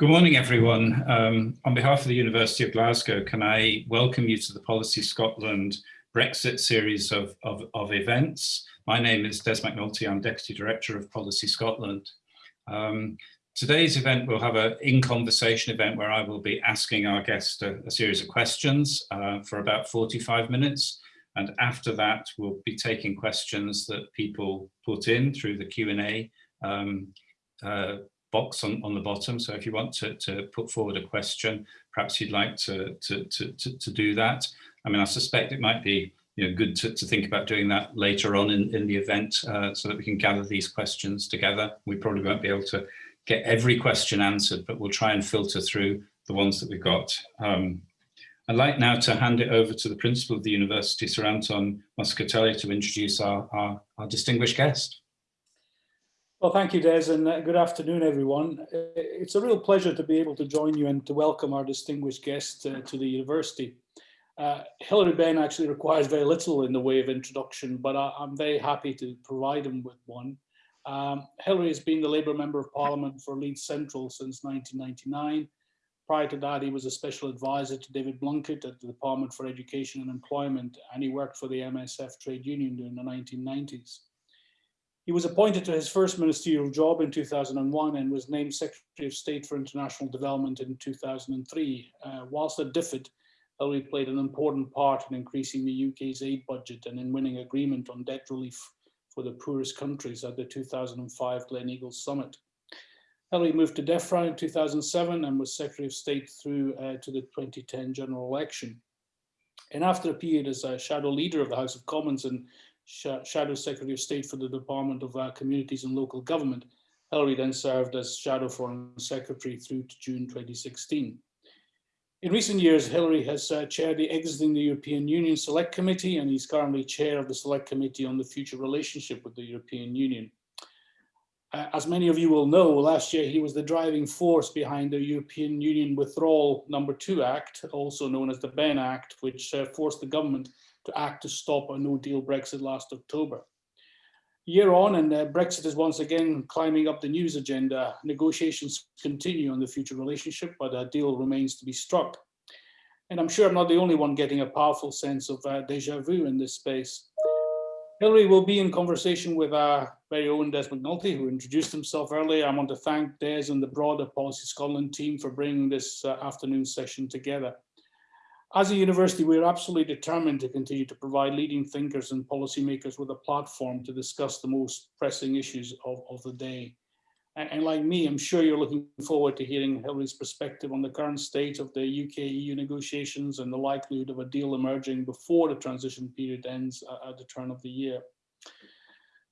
Good morning, everyone. Um, on behalf of the University of Glasgow, can I welcome you to the Policy Scotland Brexit series of, of, of events. My name is Des McNulty, I'm Deputy Director of Policy Scotland. Um, today's event will have an in-conversation event where I will be asking our guest a, a series of questions uh, for about 45 minutes. And after that, we'll be taking questions that people put in through the Q&A um, uh, box on, on the bottom. So if you want to, to put forward a question, perhaps you'd like to, to, to, to, to do that. I mean, I suspect it might be you know, good to, to think about doing that later on in, in the event uh, so that we can gather these questions together. We probably won't be able to get every question answered, but we'll try and filter through the ones that we've got. Um, I'd like now to hand it over to the principal of the university, Sir Anton Muscatelli, to introduce our, our, our distinguished guest. Well, thank you, Des, and uh, good afternoon, everyone. It's a real pleasure to be able to join you and to welcome our distinguished guest uh, to the university. Uh, Hilary Benn actually requires very little in the way of introduction, but I, am very happy to provide him with one. Um, Hilary has been the Labour Member of Parliament for Leeds Central since 1999. Prior to that, he was a special advisor to David Blunkett at the Department for Education and Employment, and he worked for the MSF trade union during the 1990s. He was appointed to his first ministerial job in 2001 and was named Secretary of State for International Development in 2003. Uh, whilst at DFID, Hilary played an important part in increasing the UK's aid budget and in winning agreement on debt relief for the poorest countries at the 2005 Gleneagles Summit. Hilary moved to DEFRA in 2007 and was Secretary of State through uh, to the 2010 general election. And after a period as a shadow leader of the House of Commons and Shadow Secretary of State for the Department of uh, Communities and Local Government, Hilary then served as Shadow Foreign Secretary through to June 2016. In recent years, Hilary has uh, chaired the Exiting the European Union Select Committee, and he's currently chair of the Select Committee on the Future Relationship with the European Union. Uh, as many of you will know, last year he was the driving force behind the European Union Withdrawal Number 2 Act, also known as the Benn Act, which uh, forced the government to act to stop a no-deal Brexit last October year on and uh, Brexit is once again climbing up the news agenda. Negotiations continue on the future relationship, but a deal remains to be struck. And I'm sure I'm not the only one getting a powerful sense of uh, deja vu in this space. Hilary will be in conversation with our very own Des McNulty, who introduced himself earlier. I want to thank Des and the broader Policy Scotland team for bringing this uh, afternoon session together. As a university, we're absolutely determined to continue to provide leading thinkers and policymakers with a platform to discuss the most pressing issues of, of the day. And, and, like me, I'm sure you're looking forward to hearing Hilary's perspective on the current state of the UK-EU negotiations and the likelihood of a deal emerging before the transition period ends uh, at the turn of the year.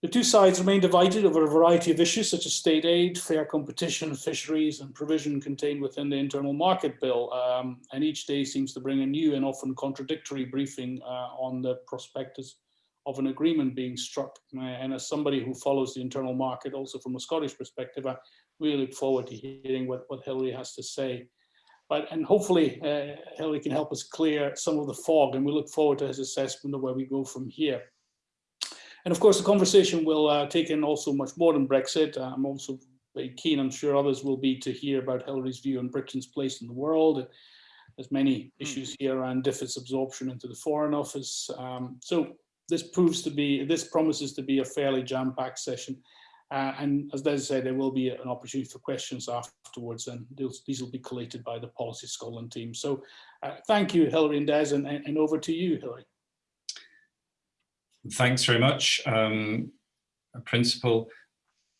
The two sides remain divided over a variety of issues such as state aid, fair competition, fisheries and provision contained within the internal market bill. Um, and each day seems to bring a new and often contradictory briefing uh, on the prospectus of an agreement being struck. Uh, and as somebody who follows the internal market also from a Scottish perspective, I really look forward to hearing what, what Hilary has to say. But, and hopefully uh, Hilary can help us clear some of the fog and we look forward to his assessment of where we go from here. And of course, the conversation will uh, take in also much more than Brexit. Uh, I'm also very keen, I'm sure others will be, to hear about Hilary's view on Britain's place in the world. There's many hmm. issues here around DFID's absorption into the Foreign Office. Um, so this proves to be, this promises to be a fairly jam-packed session. Uh, and as Des said, there will be an opportunity for questions afterwards, and these will be collated by the Policy Scotland team. So uh, thank you, Hilary and Des, and, and over to you, Hilary. Thanks very much, um, Principal.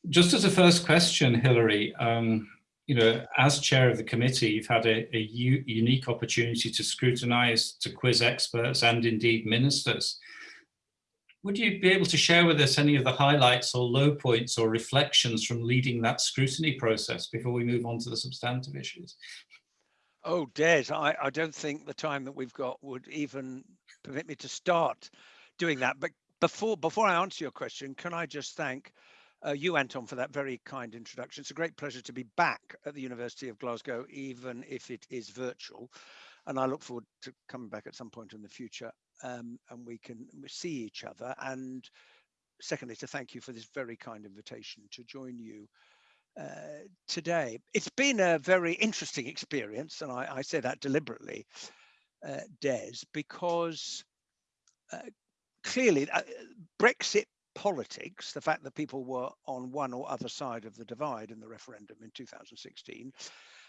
Just as a first question, Hilary, um, you know, as chair of the committee, you've had a, a unique opportunity to scrutinise, to quiz experts and indeed ministers. Would you be able to share with us any of the highlights or low points or reflections from leading that scrutiny process before we move on to the substantive issues? Oh, Des, I, I don't think the time that we've got would even permit me to start doing that. But before before I answer your question, can I just thank uh, you, Anton, for that very kind introduction. It's a great pleasure to be back at the University of Glasgow, even if it is virtual. And I look forward to coming back at some point in the future um, and we can see each other. And secondly, to thank you for this very kind invitation to join you uh, today. It's been a very interesting experience, and I, I say that deliberately, uh, Des, because uh, clearly uh, Brexit politics, the fact that people were on one or other side of the divide in the referendum in 2016,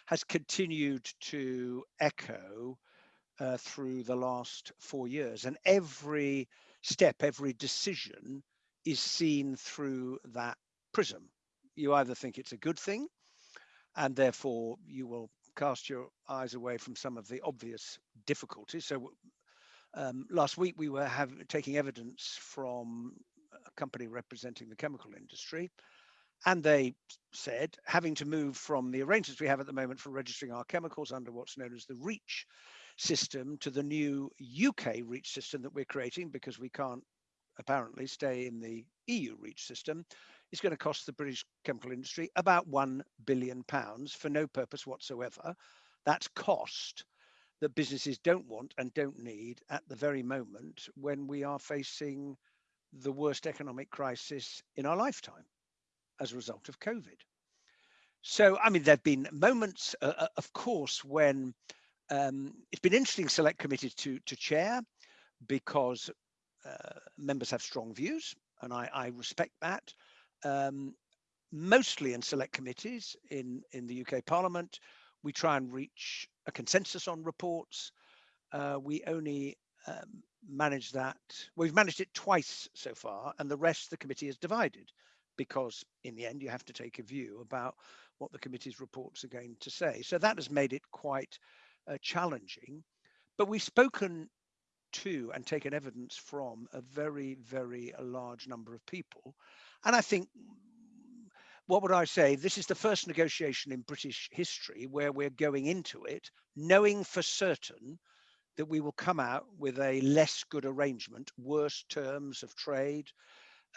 has continued to echo uh, through the last four years. And every step, every decision is seen through that prism. You either think it's a good thing, and therefore you will cast your eyes away from some of the obvious difficulties. So um, last week we were have, taking evidence from a company representing the chemical industry, and they said having to move from the arrangements we have at the moment for registering our chemicals under what's known as the REACH system to the new UK REACH system that we're creating because we can't apparently stay in the EU REACH system is going to cost the British chemical industry about 1 billion pounds for no purpose whatsoever. That's cost that businesses don't want and don't need at the very moment when we are facing the worst economic crisis in our lifetime as a result of COVID. So, I mean, there have been moments, uh, uh, of course, when um, it's been interesting select committees to, to chair because uh, members have strong views, and I, I respect that. Um, mostly in select committees in, in the UK Parliament, we try and reach a consensus on reports. Uh, we only um, manage that. We've managed it twice so far, and the rest the committee is divided because in the end you have to take a view about what the committee's reports are going to say. So that has made it quite uh, challenging. But we've spoken to and taken evidence from a very, very large number of people. And I think, what would I say? This is the first negotiation in British history where we're going into it knowing for certain that we will come out with a less good arrangement, worse terms of trade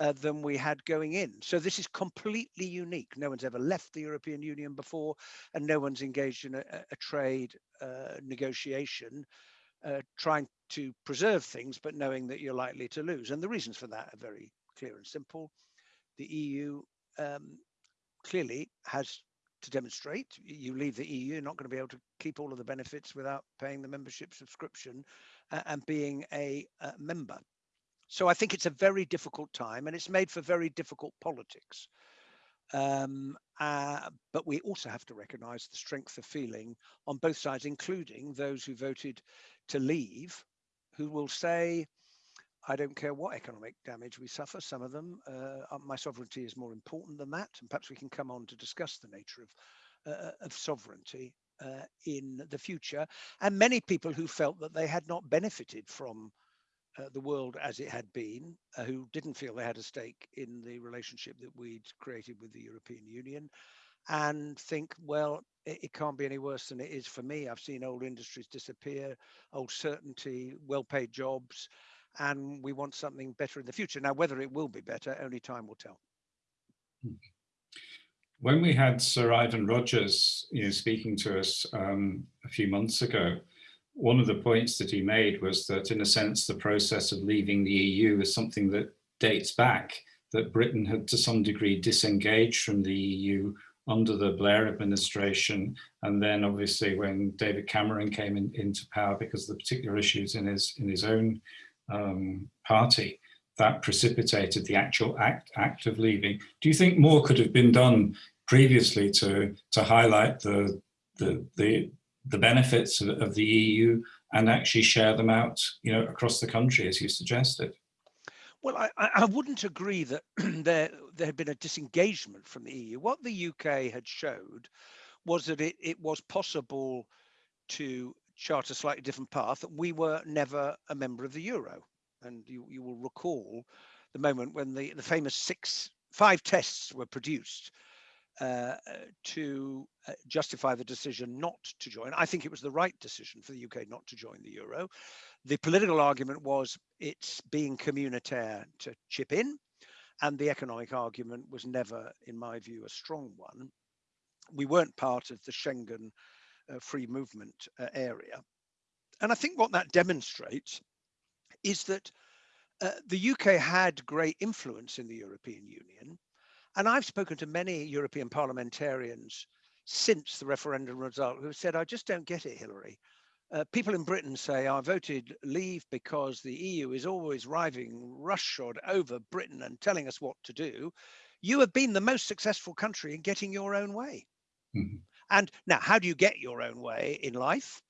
uh, than we had going in. So this is completely unique. No one's ever left the European Union before, and no one's engaged in a, a trade uh, negotiation uh, trying to preserve things, but knowing that you're likely to lose. And the reasons for that are very clear and simple. The EU um, clearly has to demonstrate you leave the EU, you're not going to be able to keep all of the benefits without paying the membership subscription uh, and being a uh, member. So I think it's a very difficult time and it's made for very difficult politics. Um, uh, but we also have to recognize the strength of feeling on both sides, including those who voted to leave, who will say, I don't care what economic damage we suffer, some of them, uh, my sovereignty is more important than that. And perhaps we can come on to discuss the nature of, uh, of sovereignty uh, in the future. And many people who felt that they had not benefited from uh, the world as it had been, uh, who didn't feel they had a stake in the relationship that we'd created with the European Union, and think, well, it, it, can't be any worse than it is for me. I've seen old industries disappear, old certainty, well paid jobs, and we want something better in the future. Now, whether it will be better, only time will tell. When we had Sir Ivan Rogers you know, speaking to us um, a few months ago, one of the points that he made was that in a sense, the process of leaving the EU is something that dates back, that Britain had to some degree disengaged from the EU under the Blair administration. And then obviously when David Cameron came in, into power because of the particular issues in his, in his own um, party, that precipitated the actual act, act of leaving. Do you think more could have been done previously to, to highlight the, the, the, the benefits of, of the EU and actually share them out you know, across the country, as you suggested? Well, I, I wouldn't agree that there, there had been a disengagement from the EU. What the UK had showed was that it, it was possible to chart a slightly different path. We were never a member of the euro. And you, you will recall the moment when the, the famous six, five tests were produced uh, to uh, justify the decision not to join. I think it was the right decision for the UK not to join the euro. The political argument was it's being communautaire to chip in, and the economic argument was never, in my view, a strong one. We weren't part of the Schengen free movement uh, area. And I think what that demonstrates is that uh, the UK had great influence in the European Union And I've spoken to many European parliamentarians since the referendum result who said, I just don't get it, Hilary. Uh, people in Britain say, I voted leave because the EU is always riding roughshod over Britain and telling us what to do. You have been the most successful country in getting your own way. Mm -hmm. And now, how do you get your own way in life?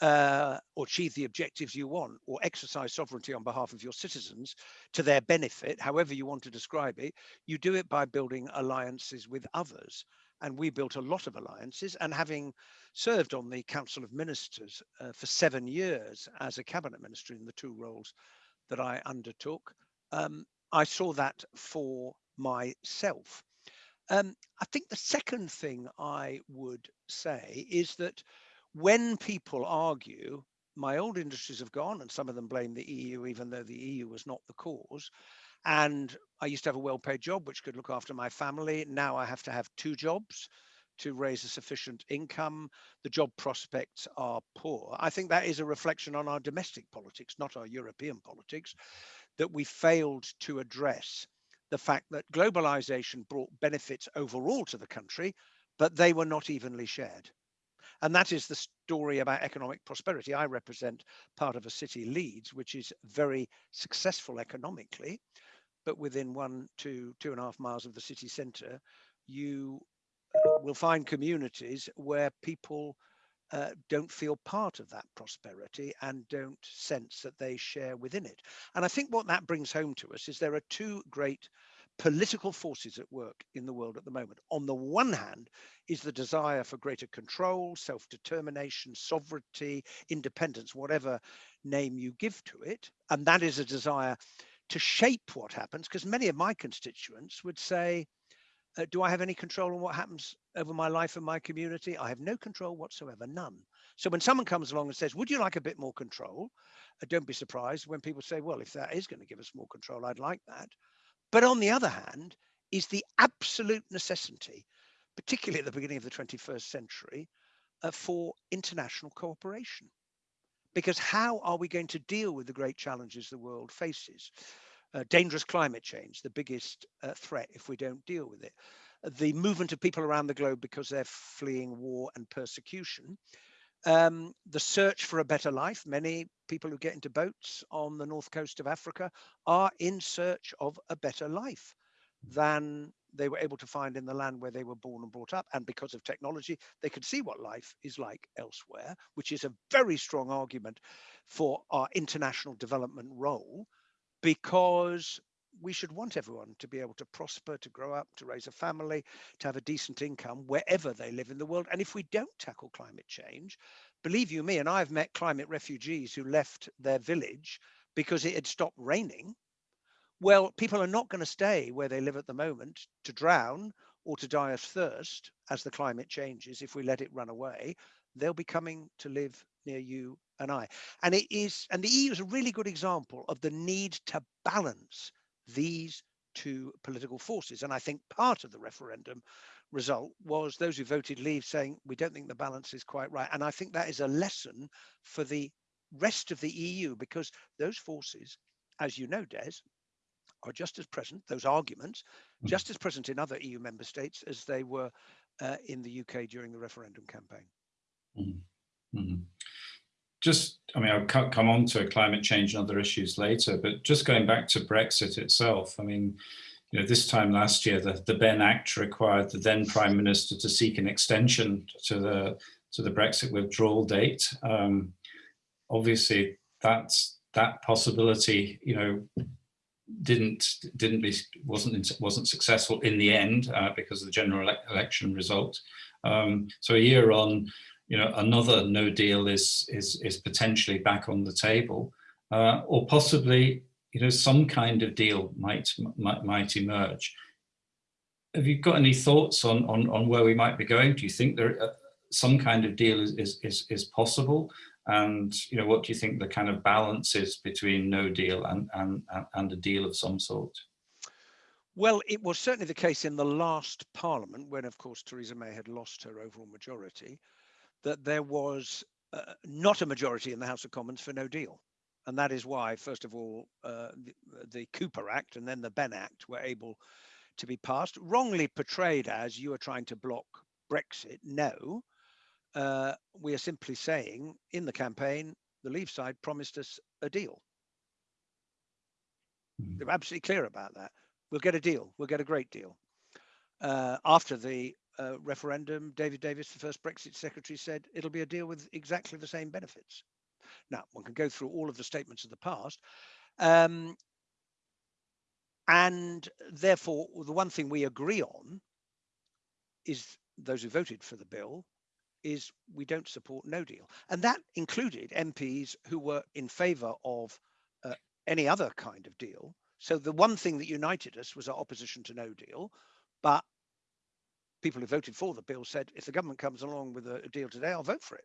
Uh, or achieve the objectives you want, or exercise sovereignty on behalf of your citizens to their benefit, however you want to describe it, you do it by building alliances with others and we built a lot of alliances. And having served on the Council of Ministers uh, for seven years as a cabinet minister in the two roles that I undertook, um, I saw that for myself. Um, I think the second thing I would say is that when people argue, my old industries have gone and some of them blame the EU, even though the EU was not the cause. And I used to have a well paid job, which could look after my family. Now I have to have two jobs to raise a sufficient income. The job prospects are poor. I think that is a reflection on our domestic politics, not our European politics, that we failed to address the fact that globalization brought benefits overall to the country, but they were not evenly shared. And that is the story about economic prosperity. I represent part of a city, Leeds, which is very successful economically, but within one to two and a half miles of the city centre, you uh, will find communities where people uh, don't feel part of that prosperity and don't sense that they share within it. And I think what that brings home to us is there are two great political forces at work in the world at the moment. On the one hand is the desire for greater control, self-determination, sovereignty, independence, whatever name you give to it. And that is a desire to shape what happens, because many of my constituents would say, uh, do I have any control on what happens over my life and my community? I have no control whatsoever, none. So when someone comes along and says, would you like a bit more control? Uh, don't be surprised when people say, well, if that is going to give us more control, I'd like that. But on the other hand, is the absolute necessity, particularly at the beginning of the 21st century, uh, for international cooperation because how are we going to deal with the great challenges the world faces? Uh, dangerous climate change, the biggest uh, threat if we don't deal with it. The movement of people around the globe because they're fleeing war and persecution. Um, the search for a better life. Many people who get into boats on the north coast of Africa are in search of a better life than they were able to find in the land where they were born and brought up. And because of technology, they could see what life is like elsewhere, which is a very strong argument for our international development role, because we should want everyone to be able to prosper, to grow up, to raise a family, to have a decent income wherever they live in the world. And if we don't tackle climate change, believe you me, and I've met climate refugees who left their village because it had stopped raining well, people are not going to stay where they live at the moment to drown or to die of thirst as the climate changes if we let it run away. They'll be coming to live near you and I. And it is, and the EU is a really good example of the need to balance these two political forces. And I think part of the referendum result was those who voted leave saying, we don't think the balance is quite right. And I think that is a lesson for the rest of the EU because those forces, as you know, Des, are just as present, those arguments, mm. just as present in other EU member states as they were uh, in the UK during the referendum campaign. Mm -hmm. Just, I mean, I'll come on to climate change and other issues later, but just going back to Brexit itself, I mean, you know, this time last year, the, the Benn Act required the then Prime Minister to seek an extension to the to the Brexit withdrawal date. Um, obviously, that's that possibility, you know, didn't didn't be wasn't wasn't successful in the end uh, because of the general ele election result. Um, so a year on, you know, another no deal is is is potentially back on the table, uh, or possibly you know some kind of deal might might, might emerge. Have you got any thoughts on on on where we might be going? Do you think there uh, some kind of deal is is is, is possible? And you know, what do you think the kind of balance is between no deal and and and a deal of some sort? Well, it was certainly the case in the last parliament, when of course Theresa May had lost her overall majority, that there was uh, not a majority in the House of Commons for no deal. And that is why, first of all, uh, the, the, Cooper Act and then the Benn Act were able to be passed, wrongly portrayed as you are trying to block Brexit. No, uh, we are simply saying in the campaign, the Leave side promised us a deal. Mhm. They're absolutely clear about that. We'll get a deal. We'll get a great deal. Uh, after the uh, referendum, David Davis, the first Brexit secretary, said it'll be a deal with exactly the same benefits. Now, one can go through all of the statements of the past. Um, and therefore, the one thing we agree on is those who voted for the bill is we don't support no deal. And that included MPs who were in favour of uh, any other kind of deal. So the one thing that united us was our opposition to no deal. But people who voted for the bill said, if the government comes along with a, deal today, I'll vote for it.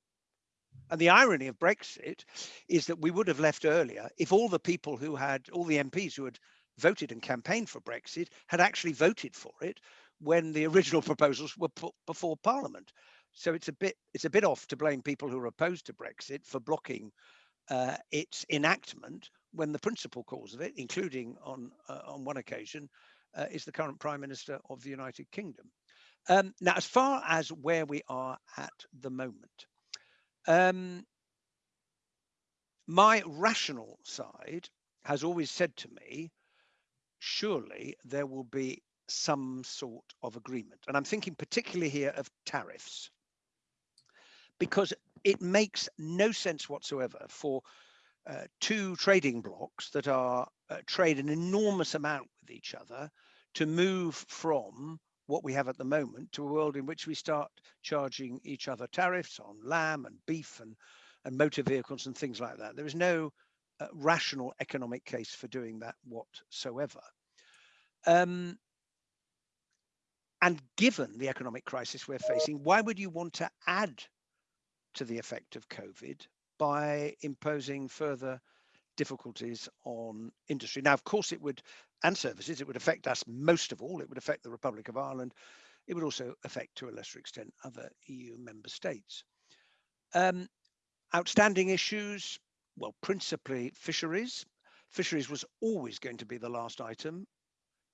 And the irony of Brexit is that we would have left earlier if all the people who had, all the MPs who had voted and campaigned for Brexit had actually voted for it when the original proposals were put before Parliament. So it's a bit it's a bit off to blame people who are opposed to Brexit for blocking uh, its enactment when the principal cause of it, including on uh, on one occasion, uh, is the current Prime Minister of the United Kingdom. Um, now, as far as where we are at the moment, um, my rational side has always said to me, surely there will be some sort of agreement. And I'm thinking particularly here of tariffs, because it makes no sense whatsoever for uh, two trading blocks that are uh, trade an enormous amount with each other to move from what we have at the moment to a world in which we start charging each other tariffs on lamb and beef and, and motor vehicles and things like that. There is no uh, rational economic case for doing that whatsoever. Um, and given the economic crisis we're facing, why would you want to add to the effect of COVID by imposing further difficulties on industry? Now, of course, it would, and services, it would affect us most of all. It would affect the Republic of Ireland. It would also affect, to a lesser extent, other EU member states. Um, outstanding issues, well, principally fisheries. Fisheries was always going to be the last item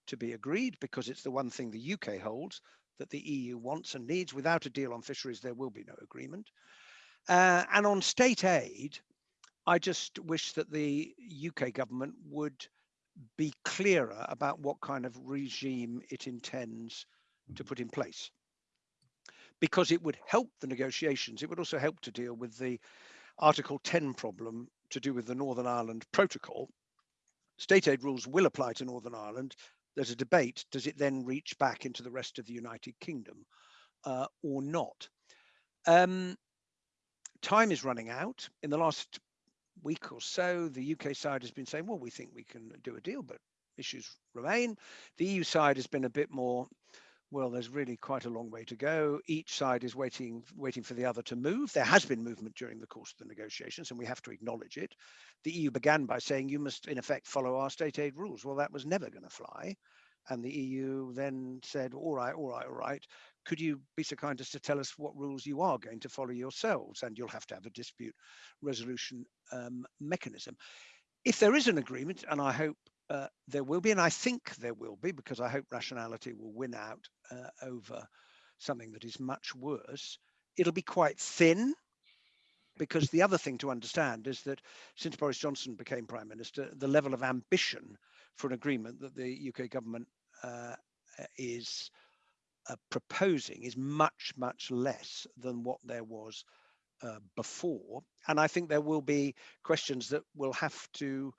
to be agreed because it's the one thing the UK holds that the EU wants and needs. Without a deal on fisheries, there will be no agreement. Uh, and on state aid, I just wish that the UK government would be clearer about what kind of regime it intends to put in place. Because it would help the negotiations, it would also help to deal with the Article 10 problem to do with the Northern Ireland Protocol. State aid rules will apply to Northern Ireland. There's a debate, does it then reach back into the rest of the United Kingdom uh, or not? Um, time is running out. In the last week or so, the UK side has been saying, well, we think we can do a deal, but issues remain. The EU side has been a bit more, well, there's really quite a long way to go. Each side is waiting, waiting for the other to move. There has been movement during the course of the negotiations, and we have to acknowledge it. The EU began by saying you must, in effect, follow our state aid rules. Well, that was never going to fly. And the EU then said, all right, all right, all right. Could you be so kind as to tell us what rules you are going to follow yourselves? And you'll have to have a dispute resolution um, mechanism. If there is an agreement, and I hope uh, there will be, and I think there will be, because I hope rationality will win out uh, over something that is much worse, it'll be quite thin. Because the other thing to understand is that since Boris Johnson became Prime Minister, the level of ambition for an agreement that the UK government uh, is uh, proposing is much, much less than what there was uh, before. And I think there will be questions that will have to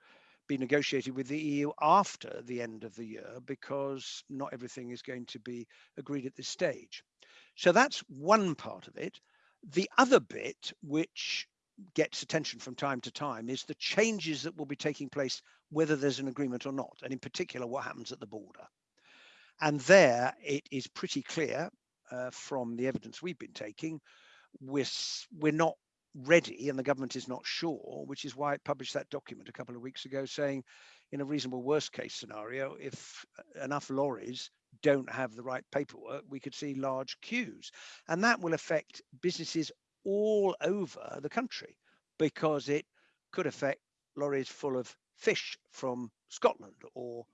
be negotiated with the EU after the end of the year because not everything is going to be agreed at this stage. So that's one part of it. The other bit, which gets attention from time to time, is the changes that will be taking place, whether there's an agreement or not, and in particular, what happens at the border. And there it is pretty clear uh, from the evidence we've been taking, we're, we're not ready and the government is not sure, which is why it published that document a couple of weeks ago saying in a reasonable worst case scenario, if enough lorries don't have the right paperwork, we could see large queues. And that will affect businesses all over the country because it could affect lorries full of fish from Scotland or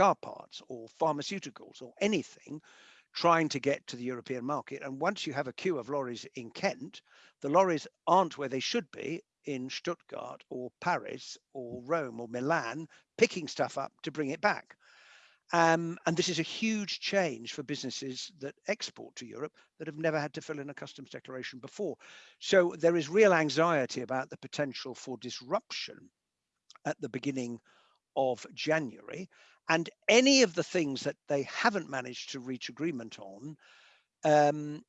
car parts or pharmaceuticals or anything trying to get to the European market. And once you have a queue of lorries in Kent, the lorries aren't where they should be in Stuttgart or Paris or Rome or Milan, picking stuff up to bring it back. Um, and this is a huge change for businesses that export to Europe that have never had to fill in a customs declaration before. So there is real anxiety about the potential for disruption at the beginning of January. And any of the things that they haven't managed to reach agreement on um,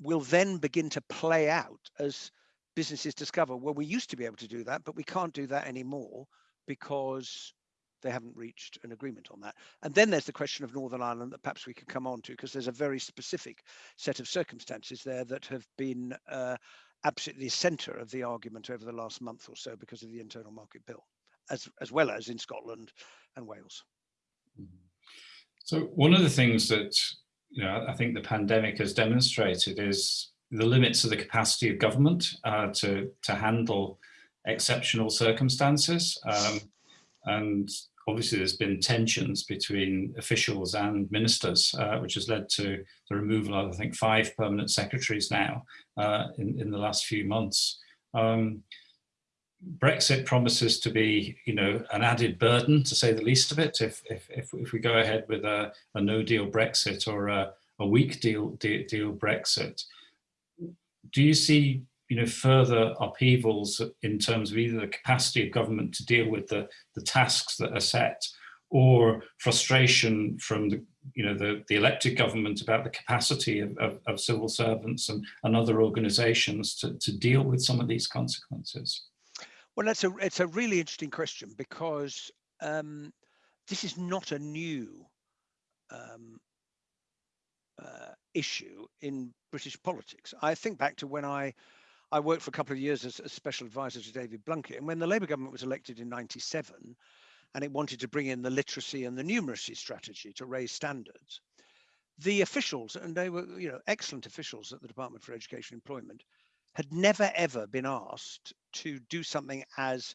will then begin to play out as businesses discover, well, we used to be able to do that, but we can't do that anymore because they haven't reached an agreement on that. And then there's the question of Northern Ireland that perhaps we could come on to, because there's a very specific set of circumstances there that have been uh, absolutely centre of the argument over the last month or so because of the internal market bill, as, as well as in Scotland and Wales. Mm-hmm. So one of the things that you know, I think the pandemic has demonstrated is the limits of the capacity of government uh, to, to handle exceptional circumstances. Um, and obviously there's been tensions between officials and ministers, uh, which has led to the removal of, I think, five permanent secretaries now uh, in, in the last few months. Um, Brexit promises to be, you know, an added burden, to say the least of it, if, if, if, if we go ahead with a, a no-deal Brexit or a, a weak deal, deal, deal Brexit. Do you see you know, further upheavals in terms of either the capacity of government to deal with the, the tasks that are set or frustration from the, you know, the, the elected government about the capacity of, of, of civil servants and, and other organizations to, to deal with some of these consequences? Well, that's a, it's a really interesting question because um, this is not a new um, uh, issue in British politics. I think back to when I I worked for a couple of years as a special advisor to David Blunkett. And when the Labour government was elected in 97 and it wanted to bring in the literacy and the numeracy strategy to raise standards, the officials, and they were you know excellent officials at the Department for Education and Employment, had never ever been asked to do something as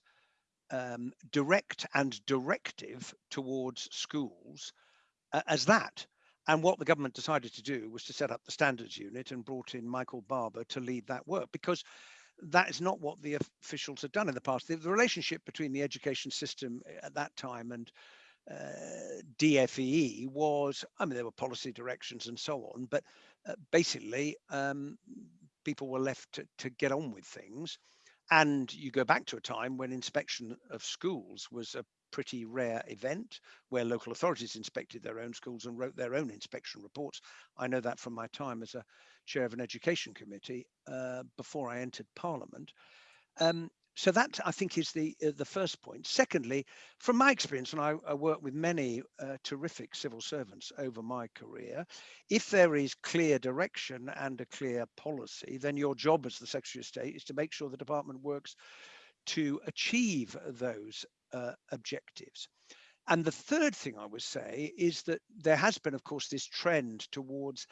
um, direct and directive towards schools uh, as that. And what the government decided to do was to set up the standards unit and brought in Michael Barber to lead that work because that is not what the officials had done in the past. The, the relationship between the education system at that time and uh, DFE was, I mean, there were policy directions and so on, but uh, basically um, people were left to, to get on with things. And you go back to a time when inspection of schools was a pretty rare event where local authorities inspected their own schools and wrote their own inspection reports. I know that from my time as a chair of an education committee uh, before I entered Parliament. Um, so that I think is the uh, the first point. Secondly, from my experience, and I, I work with many uh, terrific civil servants over my career, if there is clear direction and a clear policy, then your job as the Secretary of State is to make sure the department works to achieve those uh, objectives. And the third thing I would say is that there has been, of course, this trend towards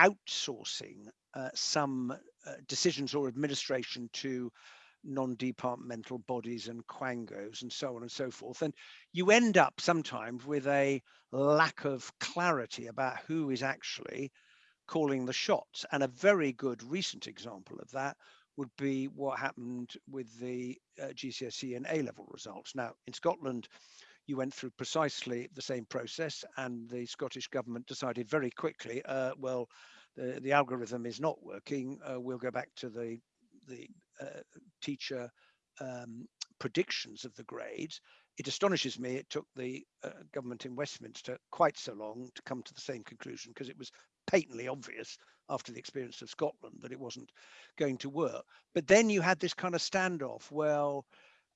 outsourcing uh, some uh, decisions or administration to non-departmental bodies and quangos and so on and so forth. And you end up sometimes with a lack of clarity about who is actually calling the shots. And a very good recent example of that would be what happened with the uh, GCSE and A-level results. Now, in Scotland, you went through precisely the same process and the Scottish government decided very quickly, uh, well, the, the algorithm is not working. Uh, we'll go back to the, the teacher um, predictions of the grades. It astonishes me it took the uh, government in Westminster quite so long to come to the same conclusion because it was patently obvious after the experience of Scotland that it wasn't going to work. But then you had this kind of standoff. Well,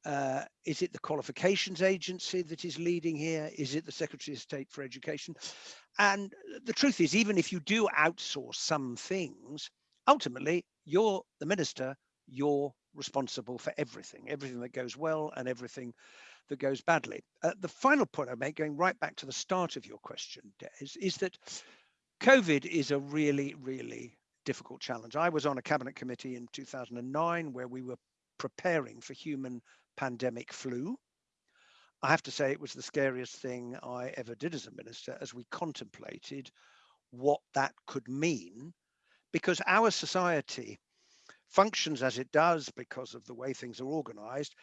uh, is it the qualifications agency that is leading here? Is it the Secretary of State for Education? And the truth is, even if you do outsource some things, ultimately you're the minister, you're responsible for everything, everything that goes well and everything that goes badly. Uh, the final point I make, going right back to the start of your question, Des, is that COVID is a really, really difficult challenge. I was on a cabinet committee in 2009 where we were preparing for human pandemic flu. I have to say it was the scariest thing I ever did as a minister as we contemplated what that could mean because our society functions as it does because of the way things are organized,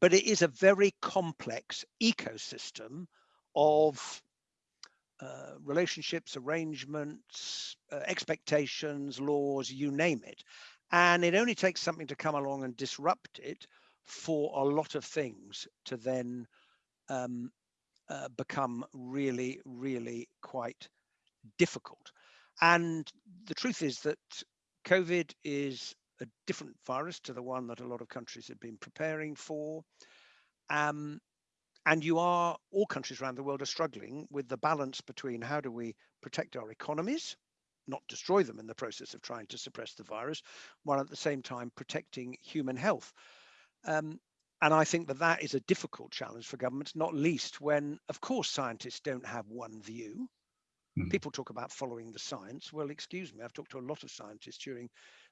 but it is a very complex ecosystem of uh, relationships, arrangements, uh, expectations, laws, you name it. And it only takes something to come along and disrupt it for a lot of things to then um, uh, become really, really quite difficult. And the truth is that COVID is a different virus to the one that a lot of countries have been preparing for. Um, and you are, all countries around the world are struggling with the balance between how do we protect our economies, not destroy them in the process of trying to suppress the virus, while at the same time protecting human health. Um, and I think that that is a difficult challenge for governments, not least when, of course, scientists don't have one view. Mm. People talk about following the science. Well, excuse me, I've talked to a lot of scientists during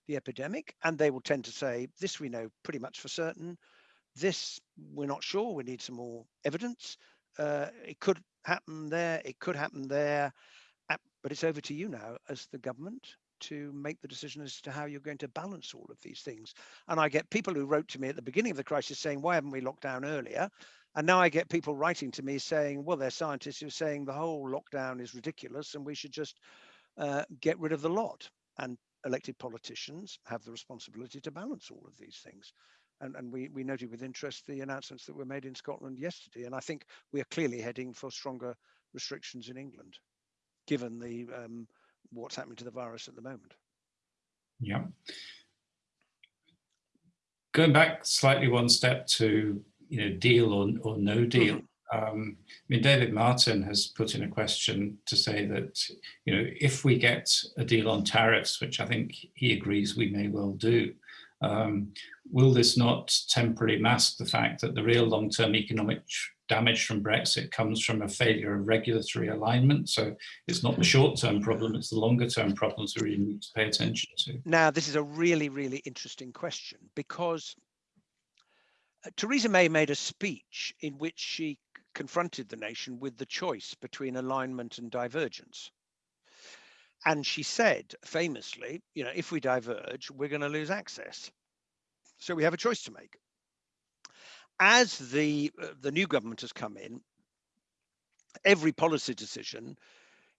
the epidemic, and they will tend to say, this we know pretty much for certain. This we're not sure. We need some more evidence. Uh, it could happen there. It could happen there. But it's over to you now as the government to make the decision as to how you're going to balance all of these things. And I get people who wrote to me at the beginning of the crisis saying, why haven't we locked down earlier? And now I get people writing to me saying, well, they're scientists who are saying the whole lockdown is ridiculous and we should just uh, get rid of the lot. And elected politicians have the responsibility to balance all of these things. And, and we, we noted with interest the announcements that were made in Scotland yesterday. And I think we are clearly heading for stronger restrictions in England, given the um, what's happening to the virus at the moment. Yeah. Going back slightly one step to, you know, deal or, or no deal. Mm -hmm. Um, I mean, David Martin has put in a question to say that, you know, if we get a deal on tariffs, which I think he agrees we may well do, um, will this not temporarily mask the fact that the real long-term economic damage from Brexit comes from a failure of regulatory alignment? So it's not the short-term problem, it's the longer-term problems we really need to pay attention to. Now, this is a really, really interesting question because Theresa May made a speech in which she confronted the nation with the choice between alignment and divergence. And she said famously, you know, if we diverge, we're going to lose access. So we have a choice to make. As the uh, the new government has come in, every policy decision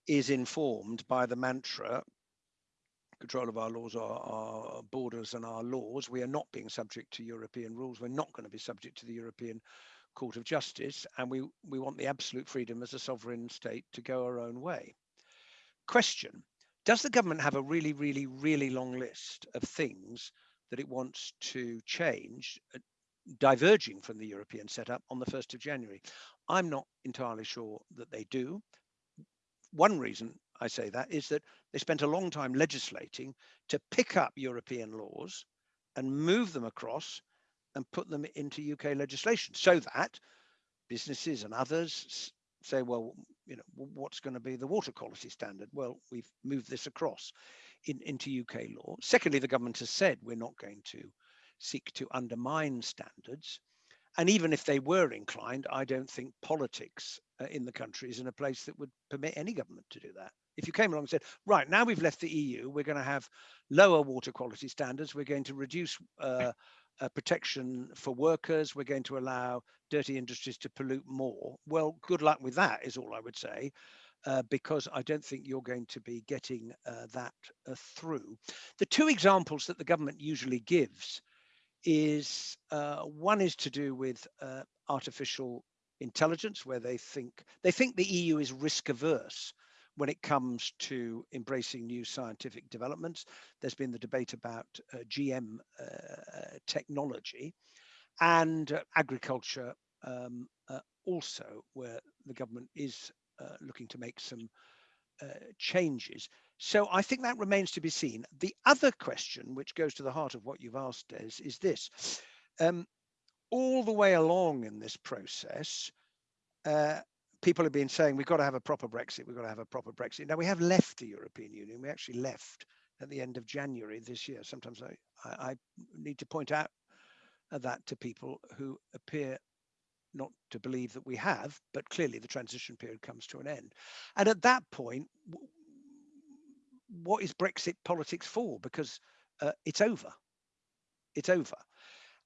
is informed by the mantra control of our laws, our, our, borders and our laws. We are not being subject to European rules. We're not going to be subject to the European Court of Justice. And we, we want the absolute freedom as a sovereign state to go our own way. Question, does the government have a really, really, really long list of things that it wants to change, uh, diverging from the European setup on the 1st of January? I'm not entirely sure that they do. One reason I say that is that they spent a long time legislating to pick up European laws and move them across and put them into UK legislation so that businesses and others say, well, you know, what's going to be the water quality standard? Well, we've moved this across in, into UK law. Secondly, the government has said we're not going to seek to undermine standards. And even if they were inclined, I don't think politics uh, in the country is in a place that would permit any government to do that if you came along and said, right, now we've left the EU, we're going to have lower water quality standards, we're going to reduce uh, uh, protection for workers, we're going to allow dirty industries to pollute more. Well, good luck with that is all I would say. Uh, because I don't think you're going to be getting uh, that uh, through. The two examples that the government usually gives is uh, one is to do with artificial intelligence, where they think they think the EU is risk averse when it comes to embracing new scientific developments. There's been the debate about uh, GM uh, technology and uh, agriculture um, uh, also, where the government is uh, looking to make some uh, changes. So I think that remains to be seen. The other question, which goes to the heart of what you've asked, Des, is this. Um, all the way along in this process, uh, people have been saying we've got to have a proper Brexit, we've got to have a proper Brexit. Now we have left the European Union. We actually left at the end of January this year. Sometimes I, I, I need to point out that to people who appear not to believe that we have, but clearly the transition period comes to an end. And at that point, what is Brexit politics for? Because uh, it's over. It's over.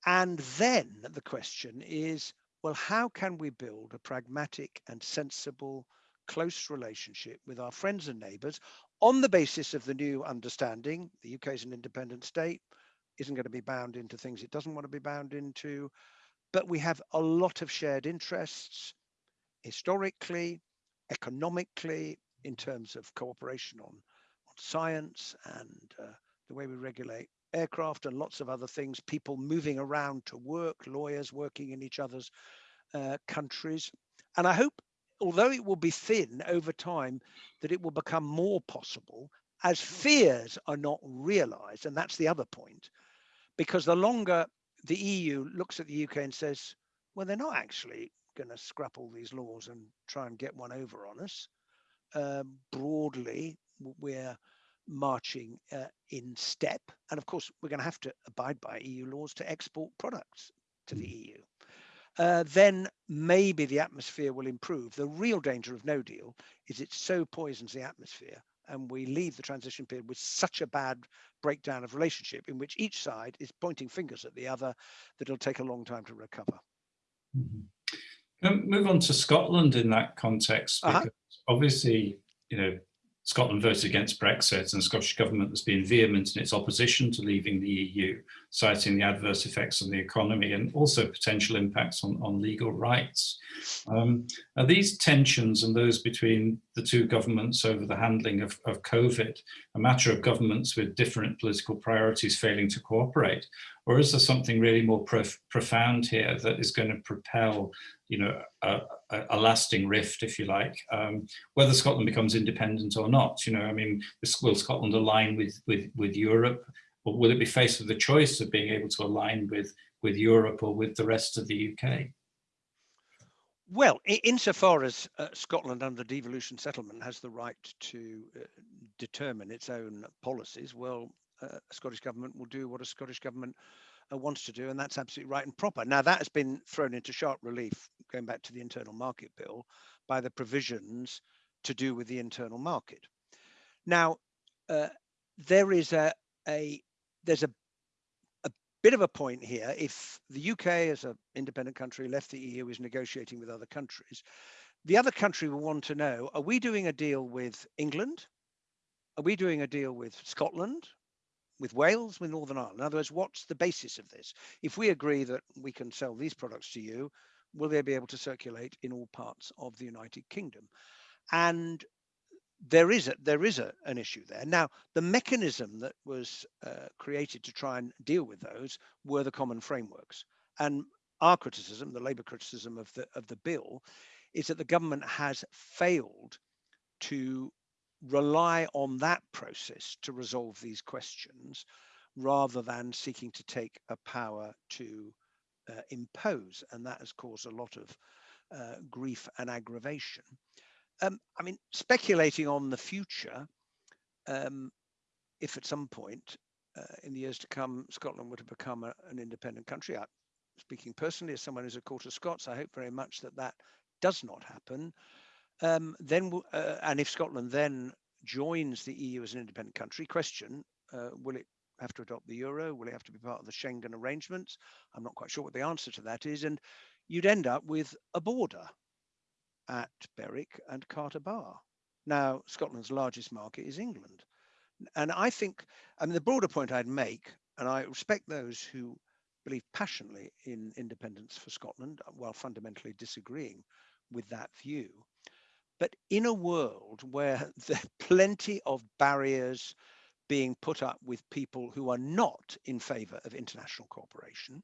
And then the question is, well, how can we build a pragmatic and sensible, close relationship with our friends and neighbours on the basis of the new understanding? The UK is an independent state, isn't going to be bound into things it doesn't want to be bound into but we have a lot of shared interests historically, economically, in terms of cooperation on, on science and uh, the way we regulate aircraft and lots of other things, people moving around to work, lawyers working in each other's uh, countries. And I hope, although it will be thin over time, that it will become more possible as fears are not realized. And that's the other point, because the longer the EU looks at the UK and says, well, they're not actually going to scrap all these laws and try and get one over on us. Uh, broadly, we're marching uh, in step. And of course, we're going to have to abide by EU laws to export products to the EU. Uh, then maybe the atmosphere will improve. The real danger of no deal is it so poisons the atmosphere and we leave the transition period with such a bad breakdown of relationship in which each side is pointing fingers at the other that it'll take a long time to recover. Mm -hmm. move on to Scotland in that context, uh-huh. because uh -huh. obviously, you know, Scotland voted against Brexit and the Scottish Government has been vehement in its opposition to leaving the EU, citing the adverse effects on the economy and also potential impacts on, on legal rights. Um, are these tensions and those between the two governments over the handling of, of COVID a matter of governments with different political priorities failing to cooperate? Or is there something really more prof profound here that is going to propel you know, a, a, lasting rift, if you like, um, whether Scotland becomes independent or not. You know, I mean, will Scotland align with with with Europe, will it be faced with the choice of being able to align with with Europe or with the rest of the UK? Well, insofar as uh, Scotland under the devolution settlement has the right to uh, determine its own policies, well, uh, Scottish government will do what a Scottish government uh, wants to do, and that's absolutely right and proper. Now, that has been thrown into sharp relief, going back to the Internal Market Bill, by the provisions to do with the internal market. Now, uh, there is a, a there's a a bit of a point here. If the UK, as an independent country, left the EU, is negotiating with other countries, the other country will want to know: Are we doing a deal with England? Are we doing a deal with Scotland? with Wales, with Northern Ireland? In other words, what's the basis of this? If we agree that we can sell these products to you, will they be able to circulate in all parts of the United Kingdom? And there is a, there is a, an issue there. Now, the mechanism that was uh, created to try and deal with those were the common frameworks. And our criticism, the Labour criticism of the of the bill, is that the government has failed to rely on that process to resolve these questions rather than seeking to take a power to uh, impose. And that has caused a lot of uh, grief and aggravation. Um, I mean, speculating on the future, um, if at some point uh, in the years to come, Scotland were to become a, an independent country, I, speaking personally as someone who's a quarter Scots, I hope very much that that does not happen um, then uh, and if Scotland then joins the EU as an independent country, question, uh, will it have to adopt the euro? Will it have to be part of the Schengen arrangements? I'm not quite sure what the answer to that is. And you'd end up with a border at Berwick and Carter Bar. Now, Scotland's largest market is England. And I think, I mean, the broader point I'd make, and I respect those who believe passionately in independence for Scotland, while fundamentally disagreeing with that view, but in a world where there are plenty of barriers being put up with people who are not in favor of international cooperation,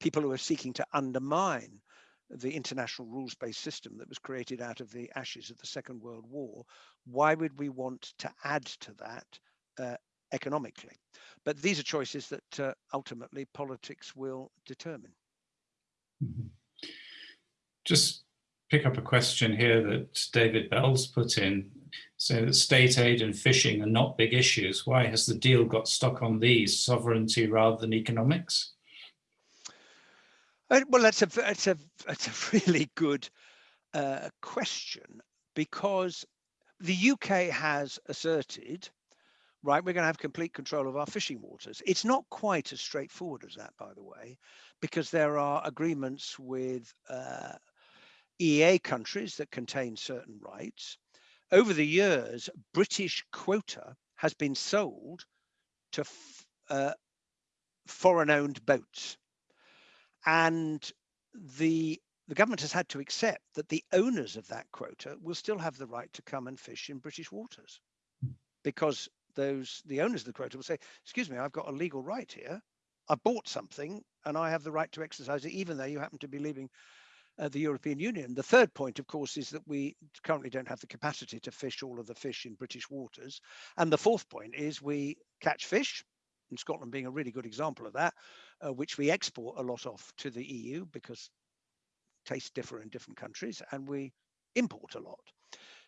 people who are seeking to undermine the international rules-based system that was created out of the ashes of the Second World War, why would we want to add to that uh, economically? But these are choices that uh, ultimately politics will determine. Mm -hmm. Just pick up a question here that David Bell's put in, saying that state aid and fishing are not big issues. Why has the deal got stuck on these, sovereignty rather than economics? Well, that's a that's a that's a really good uh, question because the UK has asserted, right, we're going to have complete control of our fishing waters. It's not quite as straightforward as that, by the way, because there are agreements with uh, EEA countries that contain certain rights. Over the years, British quota has been sold to uh, foreign-owned boats. And the the government has had to accept that the owners of that quota will still have the right to come and fish in British waters because those the owners of the quota will say, excuse me, I've got a legal right here. I bought something and I have the right to exercise it, even though you happen to be leaving uh, the European Union. The third point, of course, is that we currently don't have the capacity to fish all of the fish in British waters. And the fourth point is we catch fish, and Scotland being a really good example of that, uh, which we export a lot of to the EU because tastes differ in different countries and we import a lot.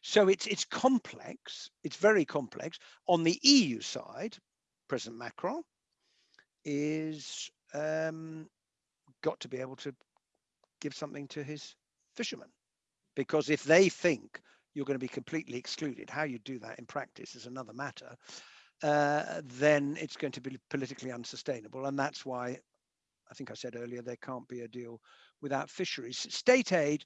So it's it's complex, it's very complex. On the EU side, President Macron is um, got to be able to give something to his fishermen because if they think you're going to be completely excluded, how you do that in practice is another matter, uh, then it's going to be politically unsustainable. And that's why I think I said earlier, there can't be a deal without fisheries. State aid,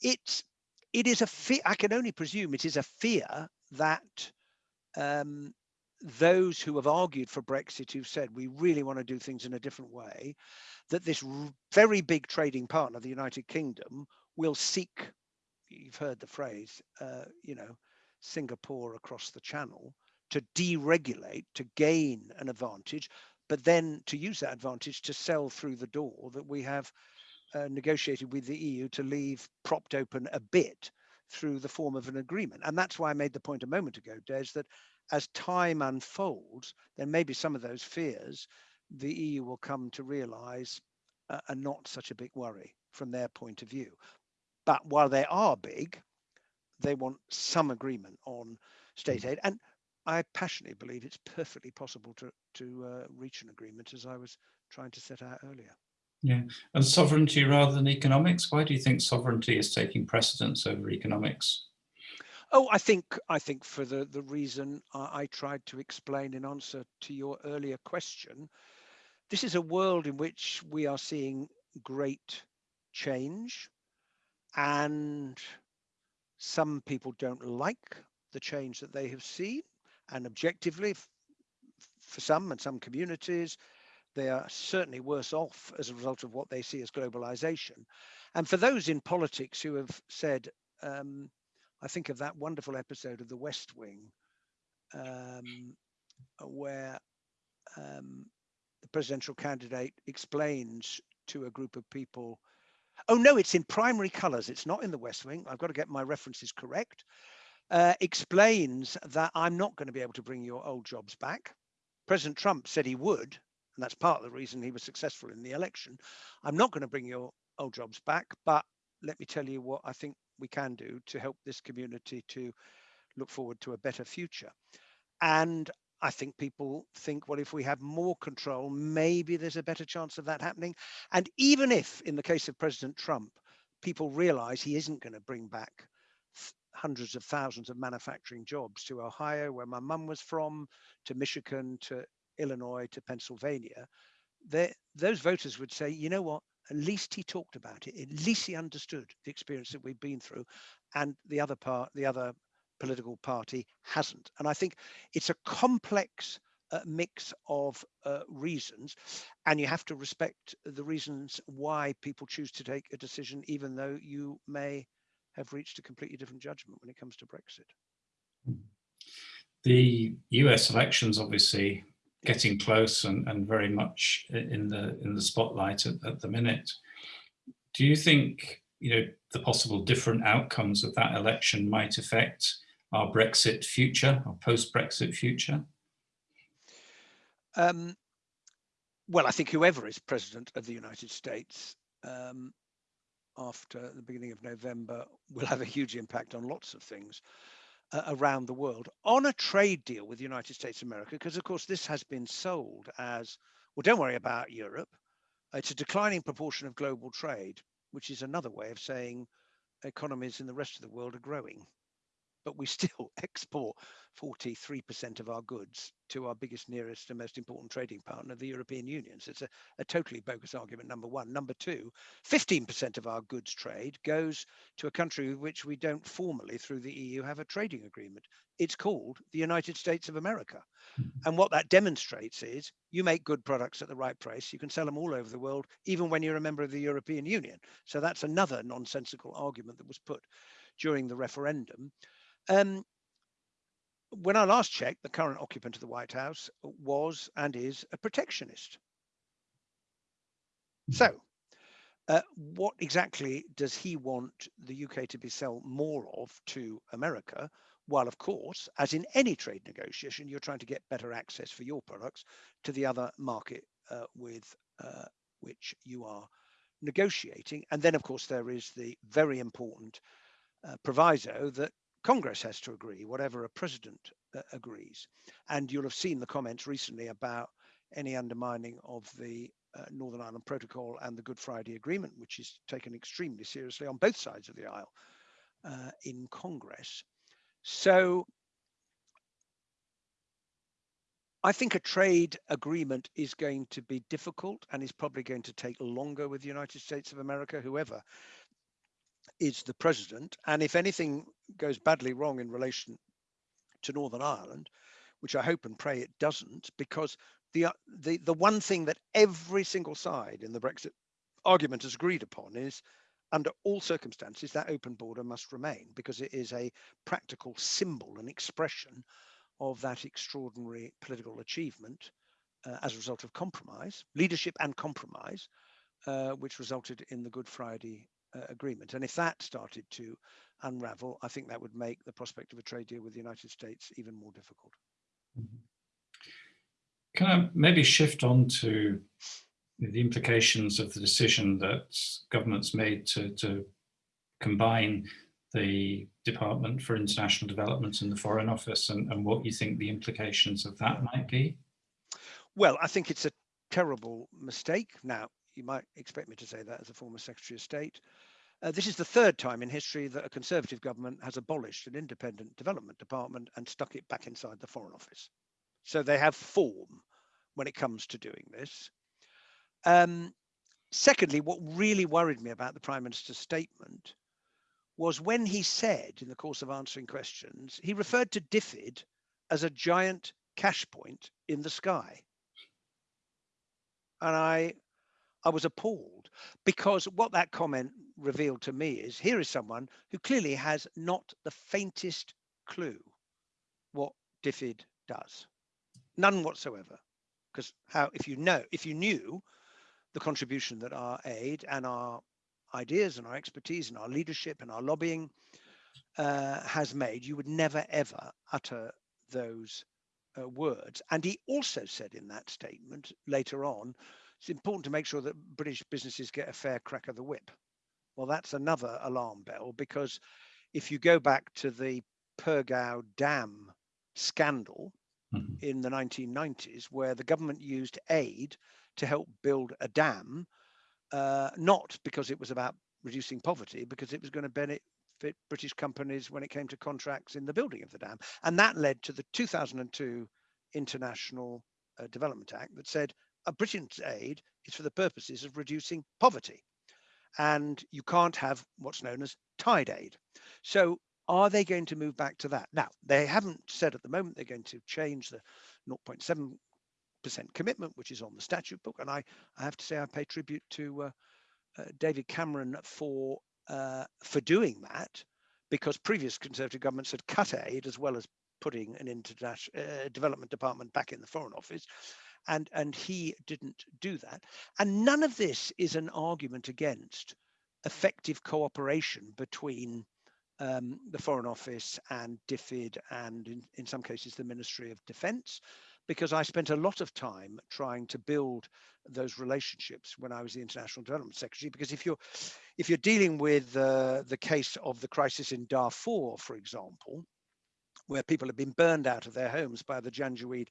it's it is a fear. I can only presume it is a fear that um, those who have argued for Brexit, who've said we really want to do things in a different way, that this very big trading partner, the United Kingdom, will seek. You've heard the phrase, uh, you know, Singapore across the channel to deregulate to gain an advantage but then to use that advantage to sell through the door that we have uh, negotiated with the EU to leave propped open a bit through the form of an agreement. And that's why I made the point a moment ago, Des, that as time unfolds, then maybe some of those fears the EU will come to realize uh, are not such a big worry from their point of view. But while they are big, they want some agreement on state aid. And I passionately believe it's perfectly possible to to uh, reach an agreement, as I was trying to set out earlier. Yeah, and sovereignty rather than economics. Why do you think sovereignty is taking precedence over economics? Oh, I think I think for the the reason I, I tried to explain in answer to your earlier question, this is a world in which we are seeing great change, and some people don't like the change that they have seen and objectively for some and some communities they are certainly worse off as a result of what they see as globalization. And for those in politics who have said um, i think of that wonderful episode of the west wing um, where um, the presidential candidate explains to a group of people oh no it's in primary colors. It's not in the west wing. I've got to get my references correct uh, explains that I'm not going to be able to bring your old jobs back. President Trump said he would, and that's part of the reason he was successful in the election. I'm not going to bring your old jobs back, but let me tell you what I think we can do to help this community to look forward to a better future. And I think people think, well, if we have more control, maybe there's a better chance of that happening. And even if, in the case of President Trump, people realize he isn't going to bring back hundreds of thousands of manufacturing jobs to Ohio, where my mum was from, to Michigan, to Illinois, to Pennsylvania, those voters would say, you know what, at least he talked about it. At least he understood the experience that we've been through. And the other part, the other political party hasn't. And I think it's a complex uh, mix of uh, reasons, and you have to respect the reasons why people choose to take a decision, even though you may have reached a completely different judgment when it comes to Brexit. The US elections obviously getting close and, and very much in the in the spotlight at, at the minute. Do you think you know the possible different outcomes of that election might affect our Brexit future, our post-Brexit future? Um, well, I think whoever is president of the United States um, after the beginning of November will have a huge impact on lots of things uh, around the world on a trade deal with the United States of America, because of course this has been sold as, well, don't worry about Europe. It's a declining proportion of global trade, which is another way of saying economies in the rest of the world are growing but we still export 43% of our goods to our biggest, nearest, and most important trading partner, the European Union. So it's a, a totally bogus argument, number one. Number two, 15% of our goods trade goes to a country with which we don't formally, through the EU, have a trading agreement. It's called the United States of America. Hmm. And what that demonstrates is you make good products at the right price, you can sell them all over the world, even when you're a member of the European Union. So that's another nonsensical argument that was put during the referendum. Um, when I last checked, the current occupant of the White House was and is a protectionist. So, uh, what exactly does he want the UK to be sell more of to America? While, of course, as in any trade negotiation, you're trying to get better access for your products to the other market uh, with uh, which you are negotiating. And then, of course, there is the very important uh, proviso that Congress has to agree, whatever a president uh, agrees. And you'll have seen the comments recently about any undermining of the uh, Northern Ireland Protocol and the Good Friday Agreement, which is taken extremely seriously on both sides of the aisle uh, in Congress. So I think a trade agreement is going to be difficult and is probably going to take longer with the United States of America, whoever is the president. And if anything goes badly wrong in relation to Northern Ireland, which I hope and pray it doesn't, because the uh, the the one thing that every single side in the Brexit argument has agreed upon is under all circumstances that open border must remain because it is a practical symbol and expression of that extraordinary political achievement uh, as a result of compromise, leadership and compromise, uh, which resulted in the Good Friday uh, agreement. And if that started to unravel, I think that would make the prospect of a trade deal with the United States even more difficult. Mm-hmm. Can I maybe shift on to the implications of the decision that governments made to, to combine the Department for International Development and the Foreign Office and, and what you think the implications of that might be? Well, I think it's a terrible mistake. Now, you might expect me to say that as a former Secretary of State. Uh, this is the third time in history that a Conservative government has abolished an independent development department and stuck it back inside the Foreign Office. So they have form when it comes to doing this. Um, secondly, what really worried me about the Prime Minister's statement was when he said, in the course of answering questions, he referred to DFID as a giant cash point in the sky. And I I was appalled because what that comment revealed to me is here is someone who clearly has not the faintest clue what DFID does, none whatsoever. Because how, if you know, if you knew the contribution that our aid and our ideas and our expertise and our leadership and our lobbying uh, has made, you would never ever utter those uh, words. And he also said in that statement later on it's important to make sure that British businesses get a fair crack of the whip. Well, that's another alarm bell because if you go back to the Pergau Dam scandal mm-hmm. in the 1990s, where the government used aid to help build a dam, uh, not because it was about reducing poverty, because it was going to benefit British companies when it came to contracts in the building of the dam. And that led to the 2002 International uh, Development Act that said Britain's aid is for the purposes of reducing poverty. And you can't have what's known as tied aid. So are they going to move back to that? Now, they haven't said at the moment they're going to change the 0.7% commitment, which is on the statute book. And I, I have to say I pay tribute to uh, uh, David Cameron for uh, for doing that, because previous Conservative governments had cut aid as well as putting an international uh, development department back in the Foreign Office and and he didn't do that and none of this is an argument against effective cooperation between um, the Foreign Office and DFID and in, in some cases the Ministry of Defence because I spent a lot of time trying to build those relationships when I was the International Development Secretary. Because if you're if you're dealing with uh, the case of the crisis in Darfur, for example, where people have been burned out of their homes by the Janjaweed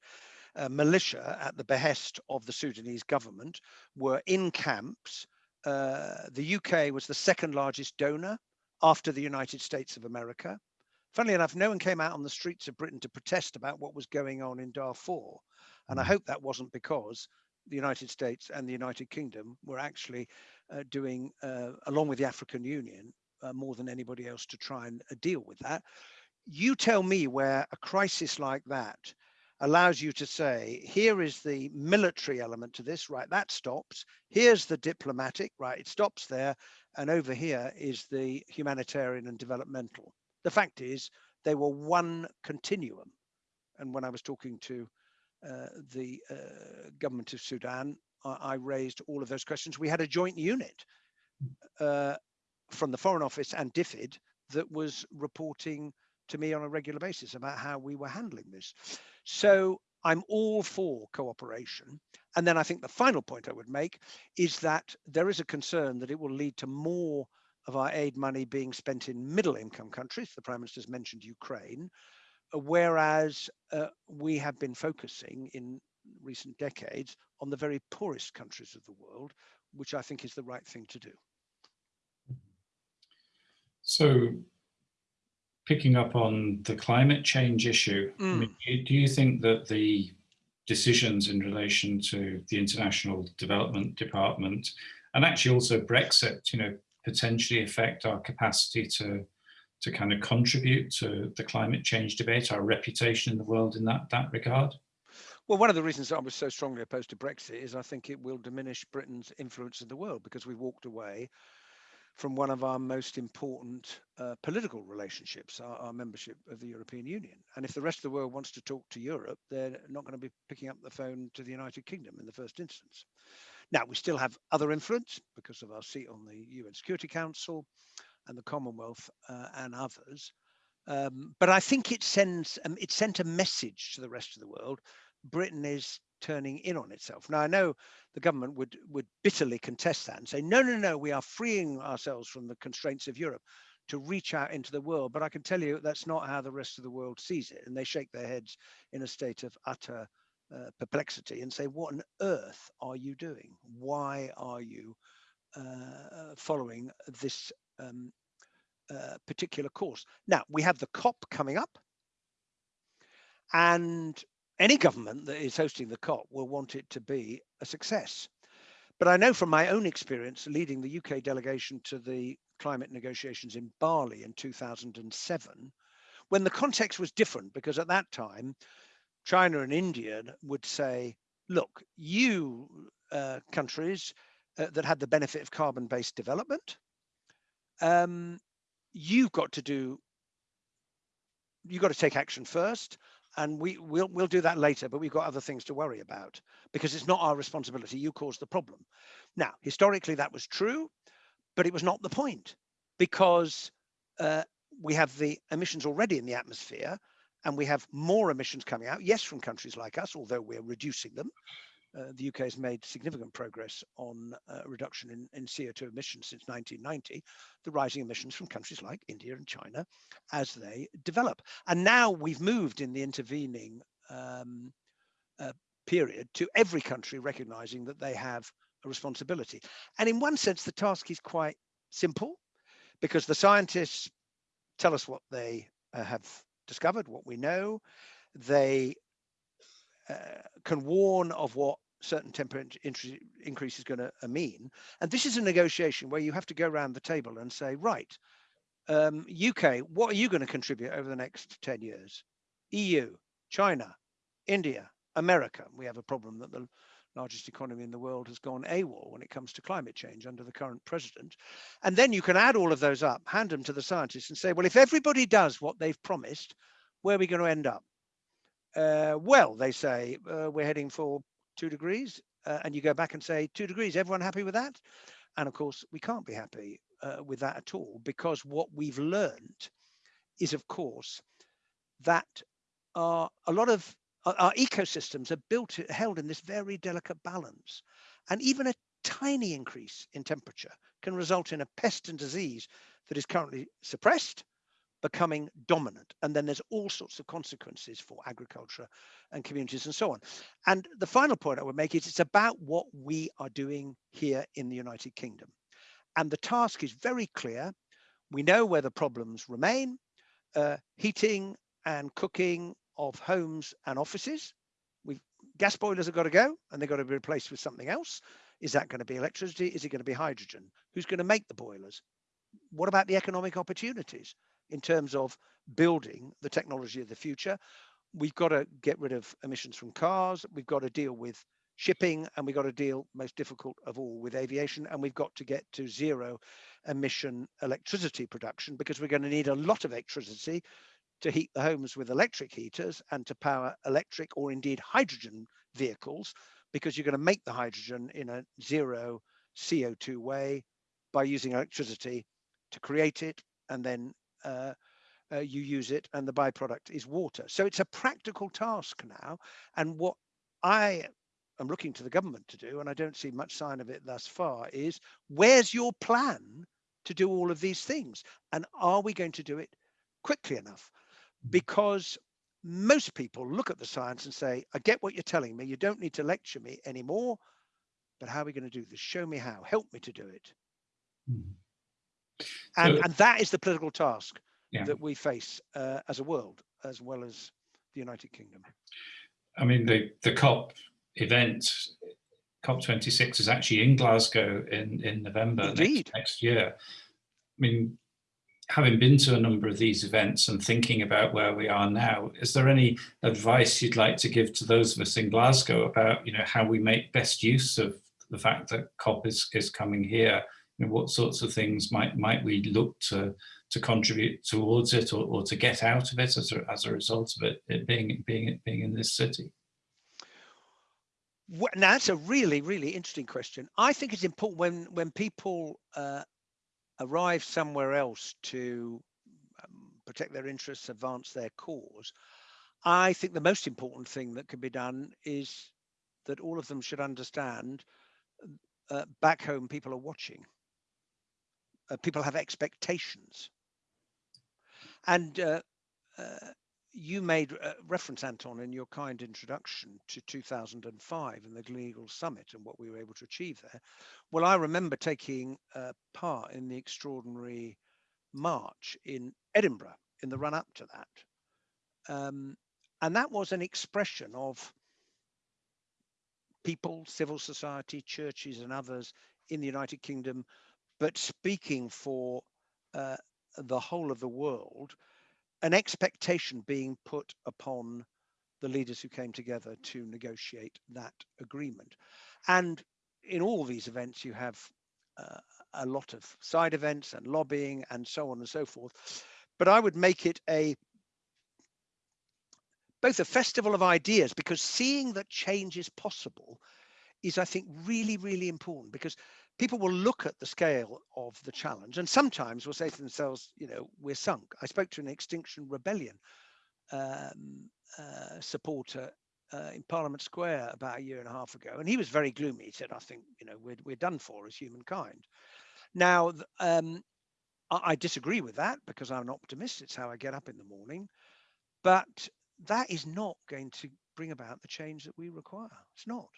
uh, militia at the behest of the Sudanese government were in camps. Uh, the UK was the second largest donor after the United States of America. Funnily enough, no one came out on the streets of Britain to protest about what was going on in Darfur. And I Mm. hope that wasn't because the United States and the United Kingdom were actually uh, doing, uh, along with the African Union, uh, more than anybody else to try and uh, deal with that. You tell me where a crisis like that allows you to say, here is the military element to this, right, that stops. Here's the diplomatic, right, it stops there. And over here is the humanitarian and developmental. The fact is, they were one continuum. And when I was talking to uh, the uh, government of Sudan, I, I raised all of those questions. We had a joint unit uh, from the Foreign Office and DFID that was reporting to me on a regular basis about how we were handling this. So I'm all for cooperation. And then I think the final point I would make is that there is a concern that it will lead to more of our aid money being spent in middle income countries. The Prime Minister's mentioned Ukraine, whereas uh, we have been focusing in recent decades on the very poorest countries of the world, which I think is the right thing to do. So picking up on the climate change issue, I mm. mean, do you think that the decisions in relation to the International Development Department and actually also Brexit, you know, potentially affect our capacity to to kind of contribute to the climate change debate, our reputation in the world in that that regard? Well, one of the reasons I was so strongly opposed to Brexit is I think it will diminish Britain's influence in the world because we walked away from one of our most important uh, political relationships, our, our, membership of the European Union. And if the rest of the world wants to talk to Europe, they're not going to be picking up the phone to the United Kingdom in the first instance. Now, we still have other influence because of our seat on the UN Security Council and the Commonwealth uh, and others. Um, but I think it sends um, it sent a message to the rest of the world. Britain is turning in on itself. Now I know the government would would bitterly contest that and say, no, no, no, we are freeing ourselves from the constraints of Europe to reach out into the world. But I can tell you that's not how the rest of the world sees it. And they shake their heads in a state of utter uh, perplexity and say, what on earth are you doing? Why are you uh, following this um, uh, particular course? Now, we have the COP coming up. And any government that is hosting the COP will want it to be a success. But I know from my own experience leading the UK delegation to the climate negotiations in Bali in 2007, when the context was different, because at that time, China and India would say, look, you uh, countries uh, that had the benefit of carbon-based development, um, you've got to do, you've got to take action first and we will we'll do that later but we've got other things to worry about because it's not our responsibility. You caused the problem. Now historically that was true but it was not the point because uh, we have the emissions already in the atmosphere and we have more emissions coming out yes from countries like us although we're reducing them uh, the UK has made significant progress on uh, reduction in, in, CO2 emissions since 1990, the rising emissions from countries like India and China as they develop. And now we've moved in the intervening um, uh, period to every country recognizing that they have a responsibility. And in one sense, the task is quite simple because the scientists tell us what they uh, have discovered, what we know. They uh, can warn of what certain temperature increase is going to mean. And this is a negotiation where you have to go around the table and say, right, um, UK, what are you going to contribute over the next 10 years? EU, China, India, America. We have a problem that the largest economy in the world has gone AWOL when it comes to climate change under the current president. And then you can add all of those up, hand them to the scientists and say, well, if everybody does what they've promised, where are we going to end up? Uh, well, they say uh, we're heading for two degrees, uh, and you go back and say two degrees. Everyone happy with that? And of course, we can't be happy uh, with that at all because what we've learned is, of course, that our, a lot of our, our ecosystems are built held in this very delicate balance, and even a tiny increase in temperature can result in a pest and disease that is currently suppressed becoming dominant. And then there's all sorts of consequences for agriculture and communities and so on. And the final point I would make is it's about what we are doing here in the United Kingdom. And the task is very clear. We know where the problems remain, uh, heating and cooking of homes and offices. We've gas boilers have got to go and they've got to be replaced with something else. Is that going to be electricity? Is it going to be hydrogen? Who's going to make the boilers? What about the economic opportunities in terms of building the technology of the future? We've got to get rid of emissions from cars. We've got to deal with shipping and we've got to deal most difficult of all with aviation and we've got to get to zero emission electricity production because we're going to need a lot of electricity to heat the homes with electric heaters and to power electric or indeed hydrogen vehicles because you're going to make the hydrogen in a zero CO2 way by using electricity to create it and then uh, uh, you use it and the byproduct is water. So it's a practical task now. And what I am looking to the government to do, and I don't see much sign of it thus far, is where's your plan to do all of these things? And are we going to do it quickly enough? Because most people look at the science and say, I get what you're telling me. You don't need to lecture me anymore. But how are we going to do this? Show me how. Help me to do it. Mm. And, so, and that is the political task yeah. that we face uh, as a world, as well as the United Kingdom. I mean, the, the COP event, COP26 is actually in Glasgow in, in November next, next year. I mean, having been to a number of these events and thinking about where we are now, is there any advice you'd like to give to those of us in Glasgow about, you know, how we make best use of the fact that COP is, is coming here? You know, what sorts of things might might we look to to contribute towards it or, or to get out of it as a, as a result of it, it being being being in this city? Well, now that's a really really interesting question. I think it's important when when people uh, arrive somewhere else to um, protect their interests, advance their cause. I think the most important thing that can be done is that all of them should understand uh, back home people are watching. Uh, people have expectations. And uh, uh you made uh, reference, Anton, in your kind introduction to 2005 and the Gleneagles Summit and what we were able to achieve there. Well, I remember taking uh, part in the extraordinary march in Edinburgh in the run up to that. Um, and that was an expression of people, civil society, churches, and others in the United Kingdom, but speaking for uh, the whole of the world an expectation being put upon the leaders who came together to negotiate that agreement. And in all these events, you have uh, a lot of side events and lobbying and so on and so forth. But I would make it a both a festival of ideas because seeing that change is possible is, I think, really, really important because people will look at the scale of the challenge and sometimes will say to themselves, you know, we're sunk. I spoke to an Extinction Rebellion um, uh, supporter uh, in Parliament Square about a year and a half ago, and he was very gloomy. He said, I think, you know, we're, we're done for as humankind. Now, um, I, I disagree with that because I'm an optimist. It's how I get up in the morning. But that is not going to bring about the change that we require. It's not.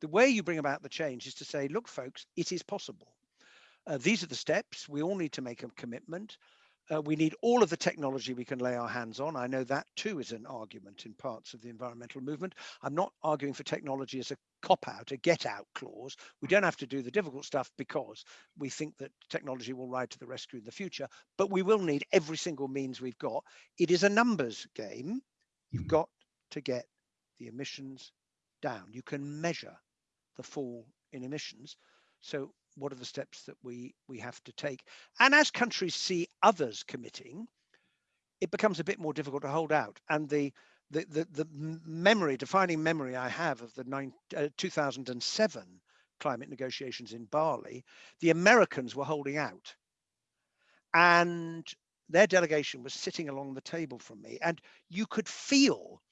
The way you bring about the change is to say, look, folks, it is possible. Uh, these are the steps. We all need to make a commitment. Uh, we need all of the technology we can lay our hands on. I know that too is an argument in parts of the environmental movement. I'm not arguing for technology as a cop out, a get out clause. We don't have to do the difficult stuff because we think that technology will ride to the rescue in the future, but we will need every single means we've got. It is a numbers game. You've got to get the emissions down. You can measure the fall in emissions. So what are the steps that we we have to take? And as countries see others committing, it becomes a bit more difficult to hold out. And the the the, the memory, defining memory I have of the nine, uh, 2007 climate negotiations in Bali, the Americans were holding out, and their delegation was sitting along the table from me, and you could feel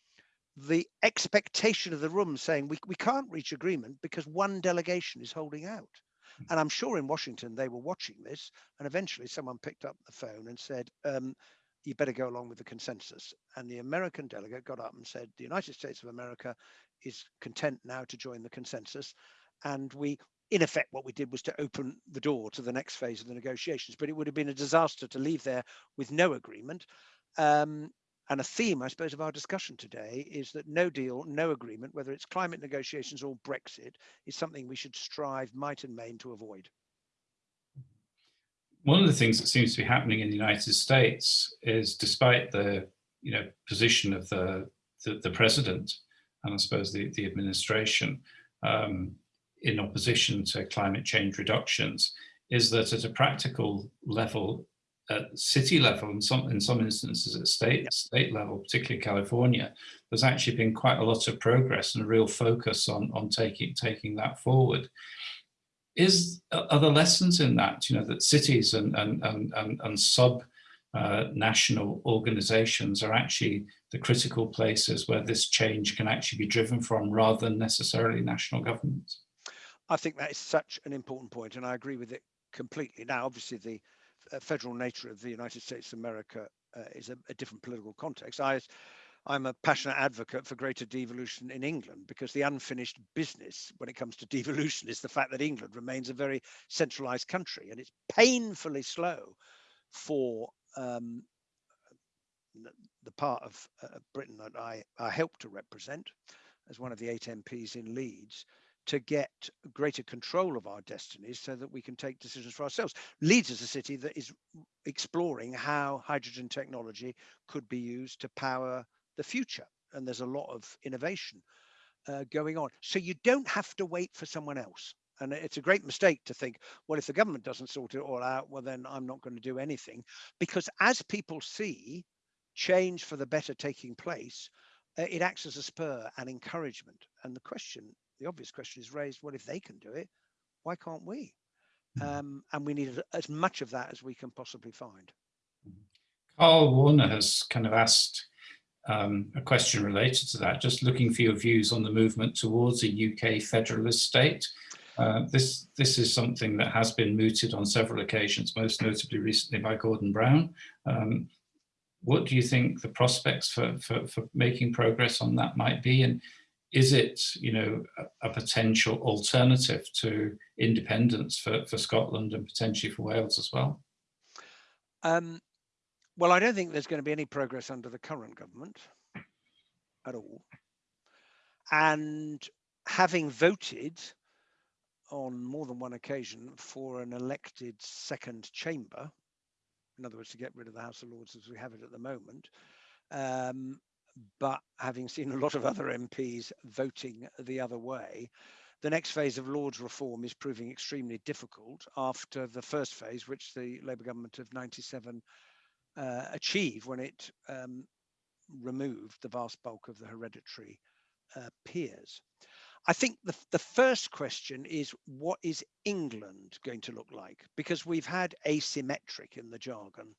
the expectation of the room saying we, we can't reach agreement because one delegation is holding out. And I'm sure in Washington they were watching this, and eventually someone picked up the phone and said, um, "You better go along with the consensus." And the American delegate got up and said, "The United States of America is content now to join the consensus," and we. In effect, what we did was to open the door to the next phase of the negotiations, but it would have been a disaster to leave there with no agreement. Um, and a theme, I suppose, of our discussion today is that no deal, no agreement, whether it's climate negotiations or Brexit, is something we should strive might and main to avoid. One of the things that seems to be happening in the United States is despite the you know, position of the, the, the president and I suppose the, the administration um, in opposition to climate change reductions, is that at a practical level, at city level and some in some instances at state state level, particularly California, there's actually been quite a lot of progress and a real focus on on taking taking that forward. Is are there lessons in that? You know that cities and and and and, and sub uh, national organizations are actually the critical places where this change can actually be driven from rather than necessarily national governments. I think that is such an important point and I agree with it completely. Now, obviously the federal nature of the United States of America uh, is a, a, different political context. I, I'm a passionate advocate for greater devolution in England because the unfinished business when it comes to devolution is the fact that England remains a very centralized country and it's painfully slow for um, the part of uh, Britain that I, I help to represent as one of the eight MPs in Leeds to get greater control of our destinies so that we can take decisions for ourselves. Leeds is a city that is exploring how hydrogen technology could be used to power the future. And there's a lot of innovation uh, going on. So you don't have to wait for someone else. And it's a great mistake to think, well, if the government doesn't sort it all out, well, then I'm not going to do anything. Because as people see change for the better taking place, uh, it acts as a spur and encouragement. And the question the obvious question is raised, well, if they can do it, why can't we? Hmm. Um, and we need as much of that as we can possibly find. Carl Warner has kind of asked um, a question related to that, just looking for your views on the movement towards a UK federalist state. Uh, this, this is something that has been mooted on several occasions, most notably recently by Gordon Brown. Um, what do you think the prospects for, for, for making progress on that might be? And is it, you know, a, a, potential alternative to independence for, for Scotland and potentially for Wales as well? Um, well, I don't think there's going to be any progress under the current government at all. And having voted on more than one occasion for an elected second chamber, in other words, to get rid of the House of Lords as we have it at the moment, um, but having seen a lot of other MPs voting the other way, the next phase of Lords reform is proving extremely difficult after the first phase, which the Labour government of 97 uh, achieved when it um, removed the vast bulk of the hereditary uh, peers. I think the, the first question is what is England going to look like? Because we've had asymmetric in the jargon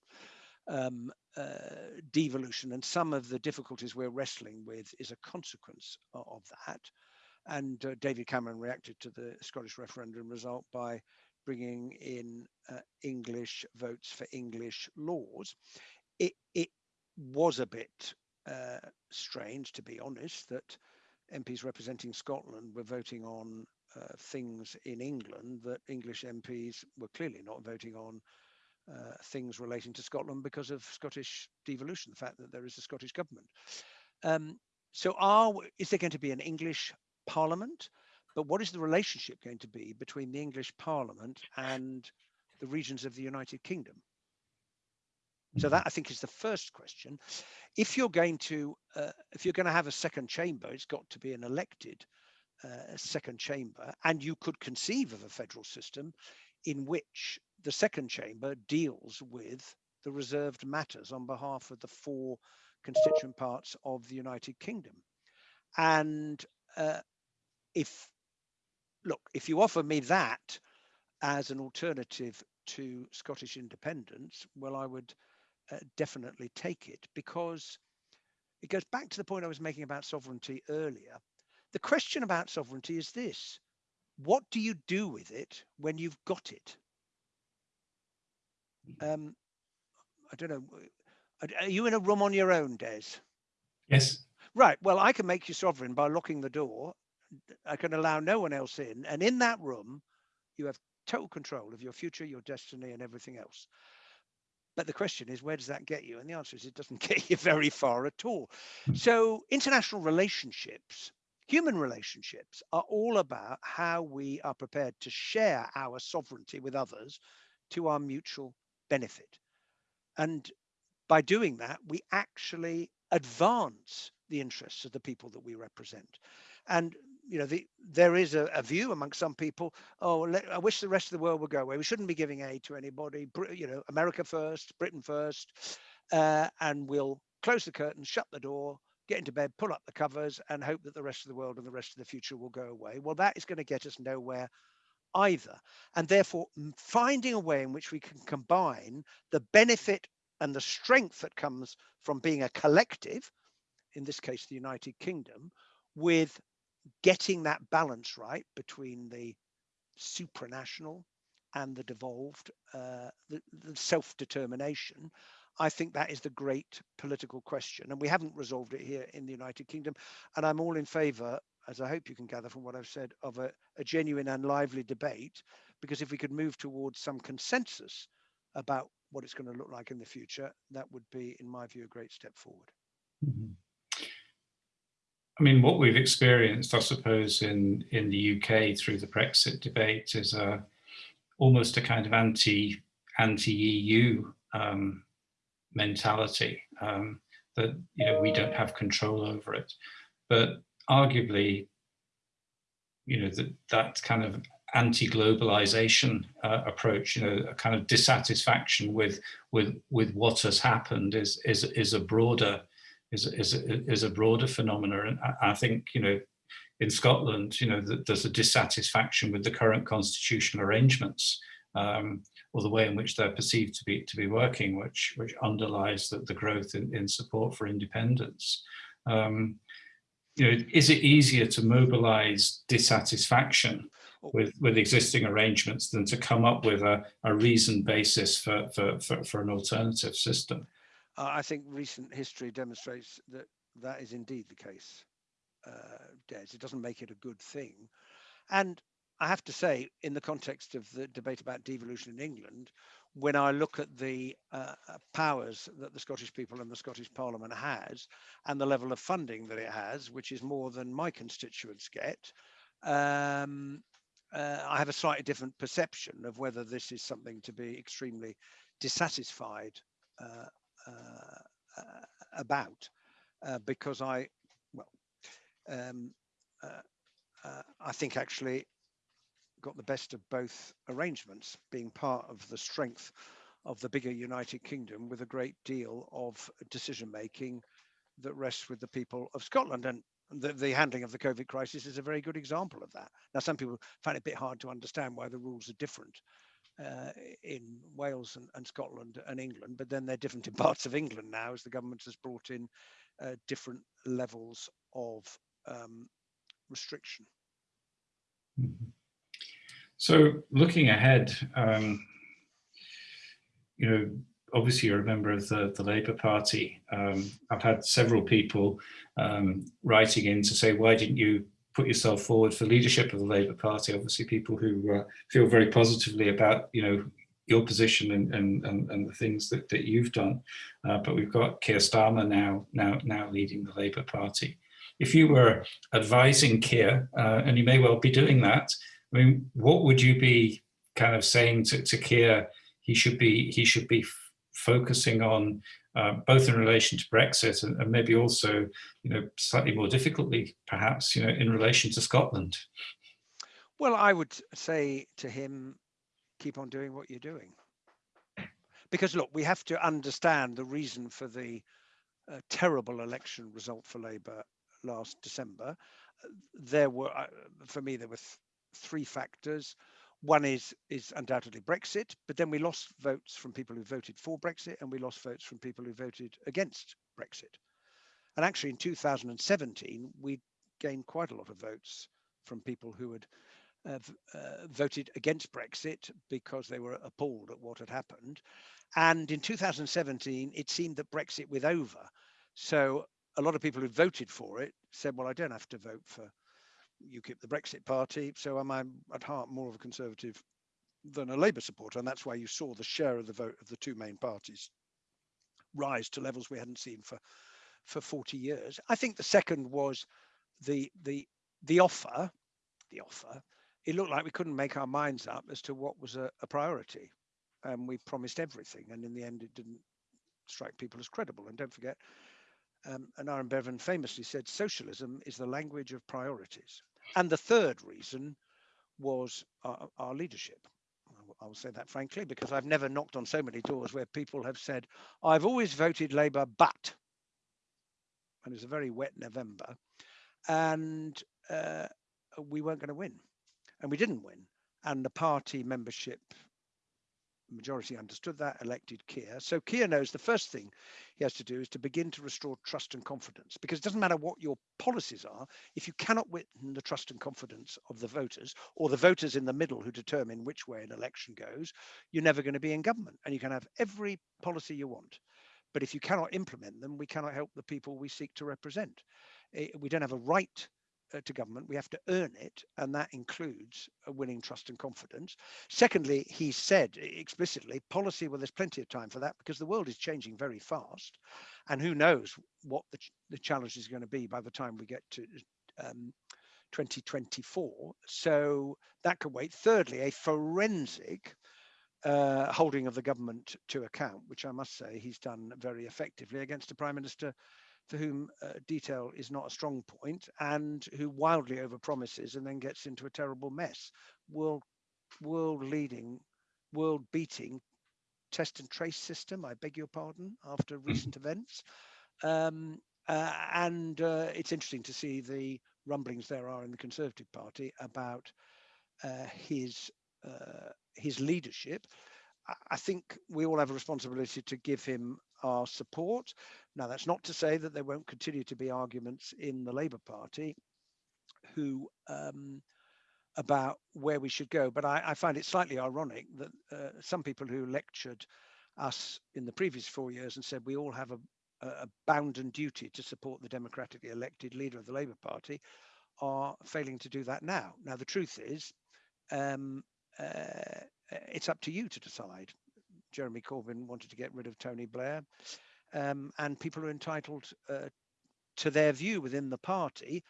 um, uh, devolution and some of the difficulties we're wrestling with is a consequence of that. And uh, David Cameron reacted to the Scottish referendum result by bringing in uh, English votes for English laws. It, it was a bit uh, strange, to be honest, that MPs representing Scotland were voting on uh, things in England that English MPs were clearly not voting on uh, things relating to Scotland because of Scottish devolution, the fact that there is a Scottish government. Um, so are, is there going to be an English parliament? But what is the relationship going to be between the English parliament and the regions of the United Kingdom? So that I think is the first question. If you're going to, uh, if you're going to have a second chamber, it's got to be an elected uh, second chamber, and you could conceive of a federal system in which the second chamber deals with the reserved matters on behalf of the four constituent parts of the United Kingdom. And uh, if, look, if you offer me that as an alternative to Scottish independence, well, I would uh, definitely take it because it goes back to the point I was making about sovereignty earlier. The question about sovereignty is this what do you do with it when you've got it? Um, I don't know. Are you in a room on your own, Des? Yes. Right. Well, I can make you sovereign by locking the door. I can allow no one else in. And in that room, you have total control of your future, your destiny, and everything else. But the question is, where does that get you? And the answer is, it doesn't get you very far at all. So, international relationships, human relationships, are all about how we are prepared to share our sovereignty with others to our mutual benefit. And by doing that, we actually advance the interests of the people that we represent. And you know, the, there is a, a, view among some people. Oh, let, I wish the rest of the world would go away. We shouldn't be giving aid to anybody. You know, America first, Britain first, uh, and we'll close the curtain, shut the door, get into bed, pull up the covers, and hope that the rest of the world and the rest of the future will go away. Well, that is going to get us nowhere either. And therefore, finding a way in which we can combine the benefit and the strength that comes from being a collective, in this case, the United Kingdom, with getting that balance right between the supranational and the devolved, uh, the, the self-determination, I think that is the great political question. And we haven't resolved it here in the United Kingdom. And I'm all in favour, as I hope you can gather from what I've said, of a, a genuine and lively debate. Because if we could move towards some consensus about what it's going to look like in the future, that would be, in my view, a great step forward. Mm -hmm. I mean, what we've experienced, I suppose, in, in the UK through the Brexit debate is a, almost a kind of anti, anti-EU um, mentality um, that, you know, we don't have control over it. But arguably, you know, that, that kind of anti-globalization uh, approach, you know, a kind of dissatisfaction with, with, with what has happened is, is, is a broader is, is, is a broader phenomenon. And I, think, you know, in Scotland, you know, there's a dissatisfaction with the current constitutional arrangements um, or the way in which they're perceived to be to be working, which which underlies the, the growth in, in support for independence. Um, you know, is it easier to mobilize dissatisfaction with with existing arrangements than to come up with a, a reasoned basis for, for, for, for an alternative system? Uh, I think recent history demonstrates that that is indeed the case, uh. It doesn't make it a good thing. And I have to say, in the context of the debate about devolution in England, when I look at the uh, powers that the Scottish people and the Scottish Parliament has, and the level of funding that it has, which is more than my constituents get, um, uh, I have a slightly different perception of whether this is something to be extremely dissatisfied uh, uh, uh, about uh, because I, well, um, I think actually got the best of both arrangements, being part of the strength of the bigger United Kingdom with a great deal of decision making that rests with the people of Scotland. And the, the, handling of the COVID crisis is a very good example of that. Now, some people find it a bit hard to understand why the rules are different uh, in Wales and, and, Scotland and England, but then they're different in parts of England now as the government has brought in uh, different levels of um, restriction. Mm -hmm. So looking ahead, um, you know, obviously you're a member of the, the Labour Party. Um, I've had several people um, writing in to say, why didn't you put yourself forward for leadership of the Labour Party. Obviously, people who uh, feel very positively about you know your position and and and, and the things that that you've done. Uh, but we've got Keir Starmer now now now leading the Labour Party. If you were advising Keir, uh, and you may well be doing that, I mean, what would you be kind of saying to, to Keir? He should be he should be focusing on uh, both in relation to Brexit and, and, maybe also, you know, slightly more difficultly, perhaps, you know, in relation to Scotland? Well, I would say to him, keep on doing what you're doing. Because look, we have to understand the reason for the uh, terrible election result for Labour last December. There were, uh, for me, there were three factors. One is is undoubtedly Brexit, but then we lost votes from people who voted for Brexit and we lost votes from people who voted against Brexit. And actually in 2017, we gained quite a lot of votes from people who had uh, uh, voted against Brexit because they were appalled at what had happened. And in 2017, it seemed that Brexit was over. So a lot of people who voted for it said, well, I don't have to vote for UKIP, the Brexit party. So am I at heart more of a conservative than a Labour supporter. And that's why you saw the share of the vote of the two main parties rise to levels we hadn't seen for, for 40 years. I think the second was the, the, the offer, the offer, it looked like we couldn't make our minds up as to what was a, a priority. And we promised everything. And in the end, it didn't strike people as credible. And don't forget, um, and Aneurin Bevan famously said, socialism is the language of priorities. And the third reason was our, our leadership. I will say that frankly, because I've never knocked on so many doors where people have said, I've always voted Labour, but, and it's a very wet November, and uh, we weren't going to win. And we didn't win. And the party membership majority understood that, elected Keir. So Keir knows the first thing he has to do is to begin to restore trust and confidence because it doesn't matter what your policies are, if you cannot win the trust and confidence of the voters or the voters in the middle who determine which way an election goes, you're never going to be in government and you can have every policy you want. But if you cannot implement them, we cannot help the people we seek to represent. Eh, we don't have a right uh, to government, we have to earn it, and that includes winning trust and confidence. Secondly, he said explicitly, policy, well, there's plenty of time for that because the world is changing very fast, and who knows what the, ch the challenge is going to be by the time we get to um, 2024. So that could wait. Thirdly, a forensic uh, holding of the government to account, which I must say he's done very effectively against a prime minister for whom uh, detail is not a strong point and who wildly overpromises and then gets into a terrible mess. World, world leading, world beating test and trace system, I beg your pardon, after hmm. recent events. Um, uh, and uh, it's interesting to see the rumblings there are in the Conservative Party about uh, his uh, his leadership. I think we all have a responsibility to give him our support. Now, that's not to say that there won't continue to be arguments in the Labour Party who um, about where we should go. But I, I find it slightly ironic that uh, some people who lectured us in the previous four years and said we all have a, a bounden duty to support the democratically elected leader of the Labour Party are failing to do that now. Now, the truth is, um, uh, it's up to you to decide. Jeremy Corbyn wanted to get rid of Tony Blair, um, and people are entitled uh, to their view within the party.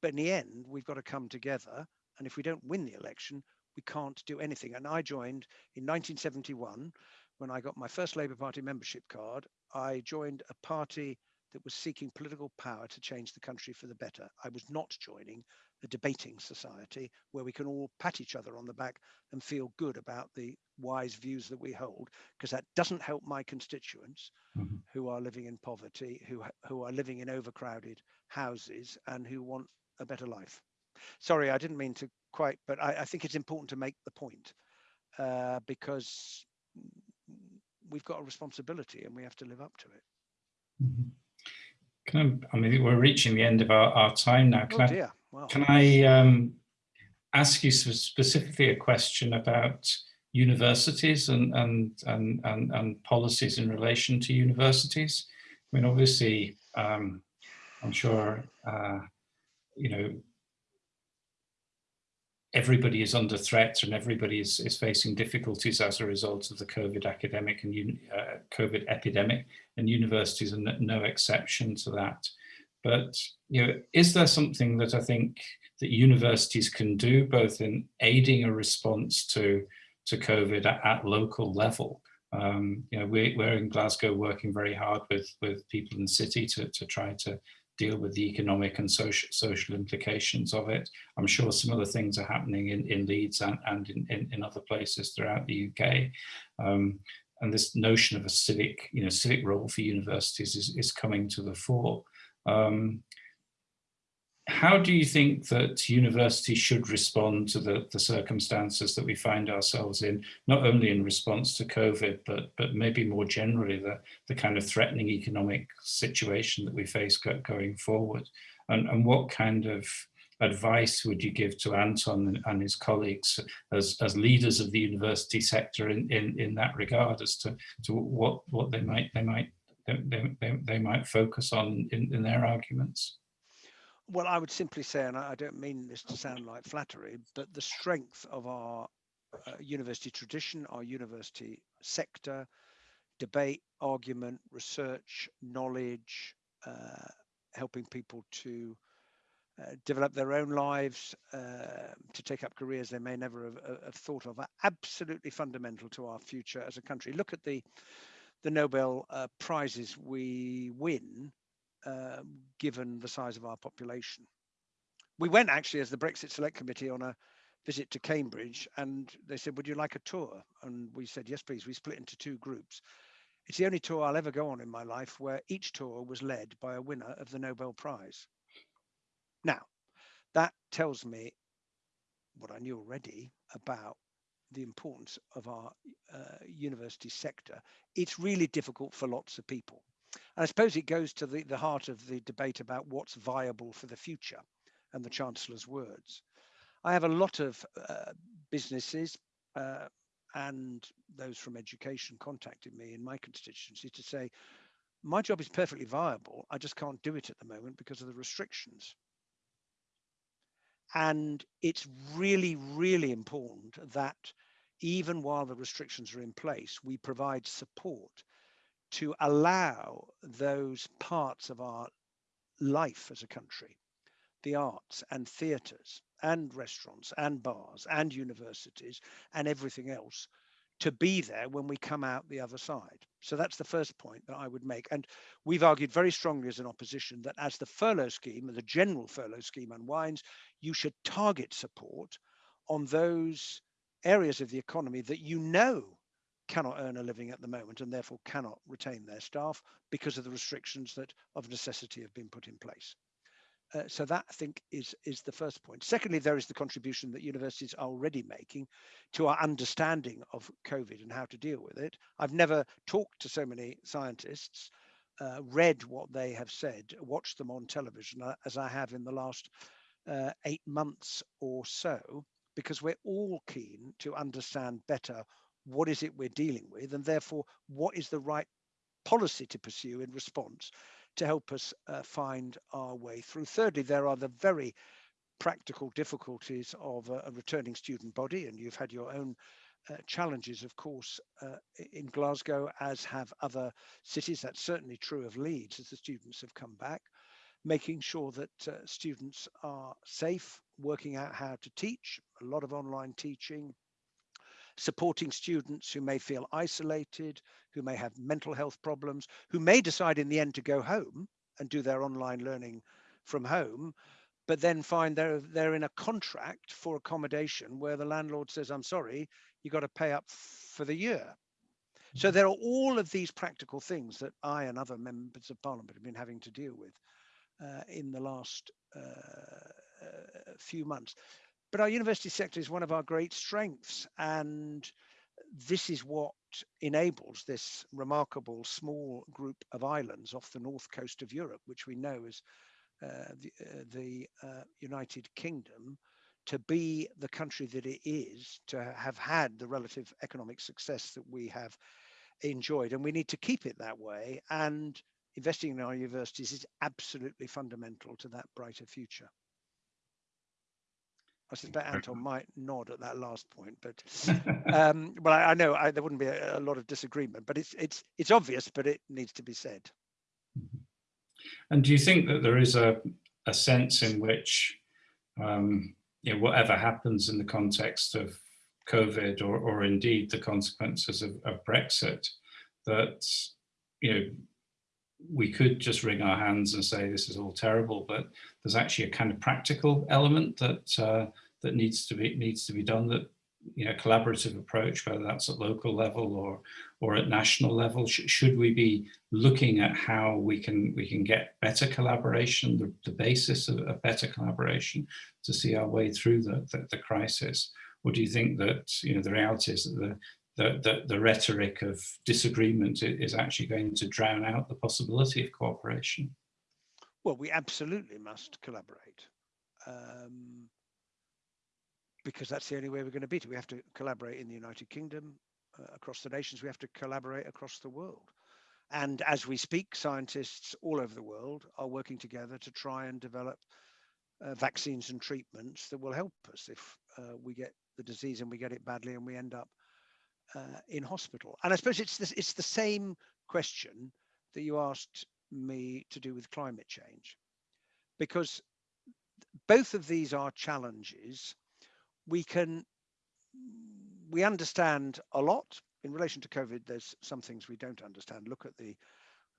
But in the end, we've got to come together. And if we don't win the election, we can't do anything. And I joined in 1971 when I got my first Labour Party membership card. I joined a party that was seeking political power to change the country for the better. I was not joining a debating society where we can all pat each other on the back and feel good about the wise views that we hold, because that doesn't help my constituents mm-hmm. who are living in poverty, who, who are living in overcrowded houses and who want a better life. Sorry, I didn't mean to quite, but I, I think it's important to make the point uh, because we've got a responsibility and we have to live up to it. Mm-hmm. Can I, I mean, we're reaching the end of our, our time now. Can oh I, dear. Wow. Can I um, ask you specifically a question about universities and, and, and, and, and policies in relation to universities? I mean, obviously, um, I'm sure, uh, you know, everybody is under threat and everybody is, is facing difficulties as a result of the COVID academic and uh, COVID epidemic, and universities are no exception to that. But you know, is there something that I think that universities can do, both in aiding a response to to COVID at, at local level? Um, you know, we, we're in Glasgow working very hard with with people in the city to to try to deal with the economic and social social implications of it. I'm sure some other things are happening in, in Leeds and, and in, in, in other places throughout the UK. Um, and this notion of a civic, you know, civic role for universities is, is coming to the fore. Um, how do you think that universities should respond to the, the circumstances that we find ourselves in, not only in response to COVID, but, but maybe more generally the, the kind of threatening economic situation that we face going forward? And, and what kind of advice would you give to Anton and his colleagues as, as leaders of the university sector in, in, in that regard as to, to what, what they might they might they, they, they might focus on in, in their arguments? Well, I would simply say, and I don't mean this to sound like flattery, but the strength of our uh, university tradition, our university sector, debate, argument, research, knowledge, uh, helping people to uh, develop their own lives, uh, to take up careers they may never have, uh, have, thought of, are absolutely fundamental to our future as a country. Look at the the Nobel uh, prizes we win, um, given the size of our population. We went actually as the Brexit Select Committee on a visit to Cambridge, and they said, "Would you like a tour?" And we said, "Yes, please." We split into two groups. It's the only tour I'll ever go on in my life where each tour was led by a winner of the Nobel Prize. Now, that tells me what I knew already about the importance of our uh, university sector. It's really difficult for lots of people. And I suppose it goes to the, the heart of the debate about what's viable for the future and the Chancellor's words. I have a lot of uh, businesses, uh, and those from education contacted me in my constituency to say, my job is perfectly viable. I just can't do it at the moment because of the restrictions. And it's really, really important that even while the restrictions are in place, we provide support to allow those parts of our life as a country, the arts and theatres, and restaurants and bars and universities and everything else to be there when we come out the other side. So that's the first point that I would make. And we've argued very strongly as an opposition that as the furlough scheme, the general furlough scheme unwinds, you should target support on those areas of the economy that you know cannot earn a living at the moment and therefore cannot retain their staff because of the restrictions that of necessity have been put in place. Uh, so that I think is is the first point. Secondly, there is the contribution that universities are already making to our understanding of COVID and how to deal with it. I've never talked to so many scientists, uh, read what they have said, watched them on television uh, as I have in the last uh, eight months or so, because we're all keen to understand better what is it we're dealing with, and therefore what is the right policy to pursue in response to help us uh, find our way through. Thirdly, there are the very practical difficulties of a, a returning student body, and you've had your own uh, challenges, of course, uh, in Glasgow, as have other cities. That's certainly true of Leeds as the students have come back. Making sure that uh, students are safe, working out how to teach, a lot of online teaching, supporting students who may feel isolated, who may have mental health problems, who may decide in the end to go home and do their online learning from home, but then find they're, they're in a contract for accommodation where the landlord says, I'm sorry, you got to pay up for the year. So mm-hmm. there are all of these practical things that I and other members of parliament have been having to deal with uh, in the last uh, uh, few months. But our university sector is one of our great strengths. And this is what enables this remarkable small group of islands off the north coast of Europe, which we know as uh, the, uh, the uh, United Kingdom, to be the country that it is, to have had the relative economic success that we have enjoyed. And we need to keep it that way. And investing in our universities is absolutely fundamental to that brighter future. I suspect Anton might nod at that last point, but um, well, I, I know I, there wouldn't be a, a, lot of disagreement, but it's it's it's obvious, but it needs to be said. Mm-hmm. And do you think that there is a a sense in which, um, you know, whatever happens in the context of COVID or or indeed the consequences of, of Brexit, that you know we could just wring our hands and say this is all terrible, but there's actually a kind of practical element that uh, that needs to be needs to be done. That you know, collaborative approach, whether that's at local level or or at national level. Sh should we be looking at how we can we can get better collaboration, the, the basis of, a better collaboration, to see our way through the, the, the crisis? Or do you think that you know the reality is that the the, the, the rhetoric of disagreement is actually going to drown out the possibility of cooperation? Well, we absolutely must collaborate. um, because that's the only way we're going to beat it. We have to collaborate in the United Kingdom, uh, across the nations. We have to collaborate across the world. And as we speak, scientists all over the world are working together to try and develop uh, vaccines and treatments that will help us if uh, we get the disease and we get it badly and we end up uh, in hospital. And I suppose it's it's the same question that you asked me to do with climate change, because both of these are challenges. We can we understand a lot in relation to COVID. There's some things we don't understand. Look at the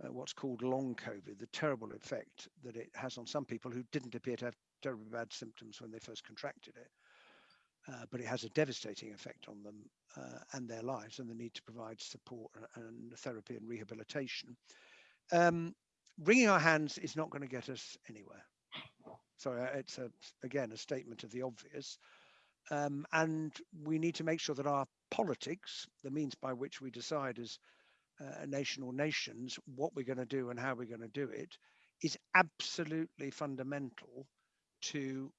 uh, what's called long COVID, the terrible effect that it has on some people who didn't appear to have terribly bad symptoms when they first contracted it. Uh, but it has a devastating effect on them uh, and their lives and the need to provide support and therapy and rehabilitation. Um, wringing our hands is not going to get us anywhere. So uh, it's a, again a statement of the obvious. Um, and we need to make sure that our politics, the means by which we decide as uh, a nation or nations what we're going to do and how we're going to do it, is absolutely fundamental to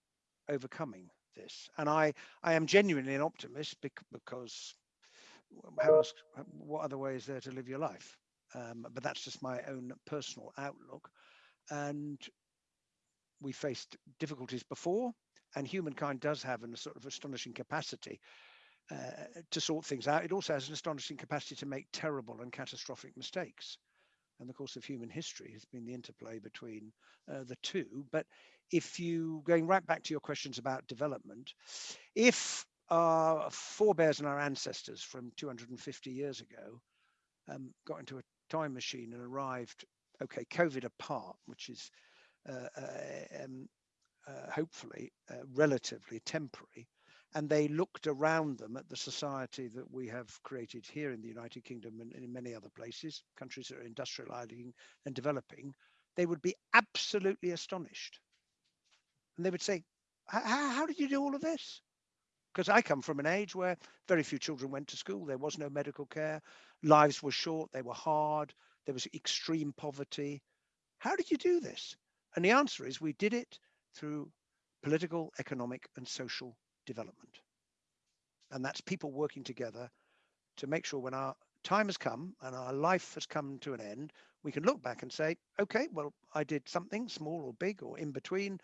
overcoming this. And I, I am genuinely an optimist because how else, what other way is there to live your life? Um, but that's just my own personal outlook. And we faced difficulties before and humankind does have a sort of astonishing capacity uh, to sort things out. It also has an astonishing capacity to make terrible and catastrophic mistakes. And the course of human history has been the interplay between uh, the two. But if you, going right back to your questions about development, if our forebears and our ancestors from 250 years ago um, got into a time machine and arrived, okay, COVID apart, which is uh, uh um, uh, hopefully uh, relatively temporary, and they looked around them at the society that we have created here in the United Kingdom and in many other places, countries that are industrializing and developing, they would be absolutely astonished. And they would say, how did you do all of this? Because I come from an age where very few children went to school. There was no medical care. Lives were short. They were hard. There was extreme poverty. How did you do this? And the answer is we did it through political, economic, and social development. And that's people working together to make sure when our time has come and our life has come to an end, we can look back and say, okay, well, I did something small or big or in between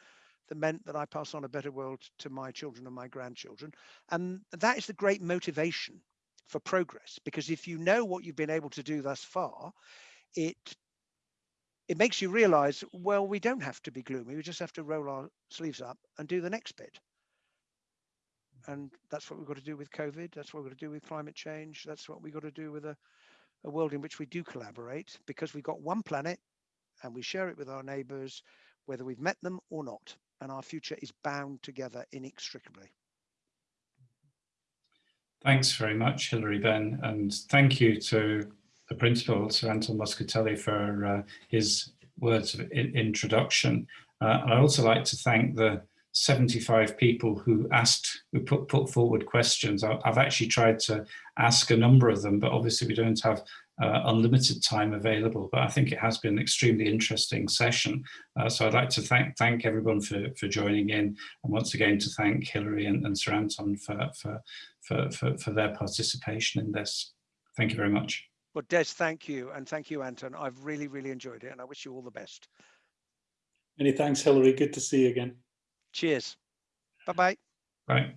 that meant that I pass on a better world to my children and my grandchildren. And that is the great motivation for progress, because if you know what you've been able to do thus far, it it makes you realize, well, we don't have to be gloomy. We just have to roll our sleeves up and do the next bit. And that's what we've got to do with COVID. That's what we've got to do with climate change. That's what we've got to do with a, a world in which we do collaborate because we've got one planet and we share it with our neighbors, whether we've met them or not. And our future is bound together inextricably. Thanks very much, Hilary Benn, and thank you to the principal, Sir Anton Muscatelli, for uh, his words of in introduction. Uh, and I'd also like to thank the 75 people who asked, who put, put forward questions. I, have actually tried to ask a number of them, but obviously we don't have uh, unlimited time available, but I think it has been an extremely interesting session. Uh, so I'd like to thank thank everyone for, for joining in and once again to thank Hilary and, and Sir Anton for, for, for, for, for their participation in this. Thank you very much. Well, Des, thank you. And thank you, Anton. I've really, really enjoyed it and I wish you all the best. Many thanks, Hilary. Good to see you again. Cheers. Bye-bye. Bye.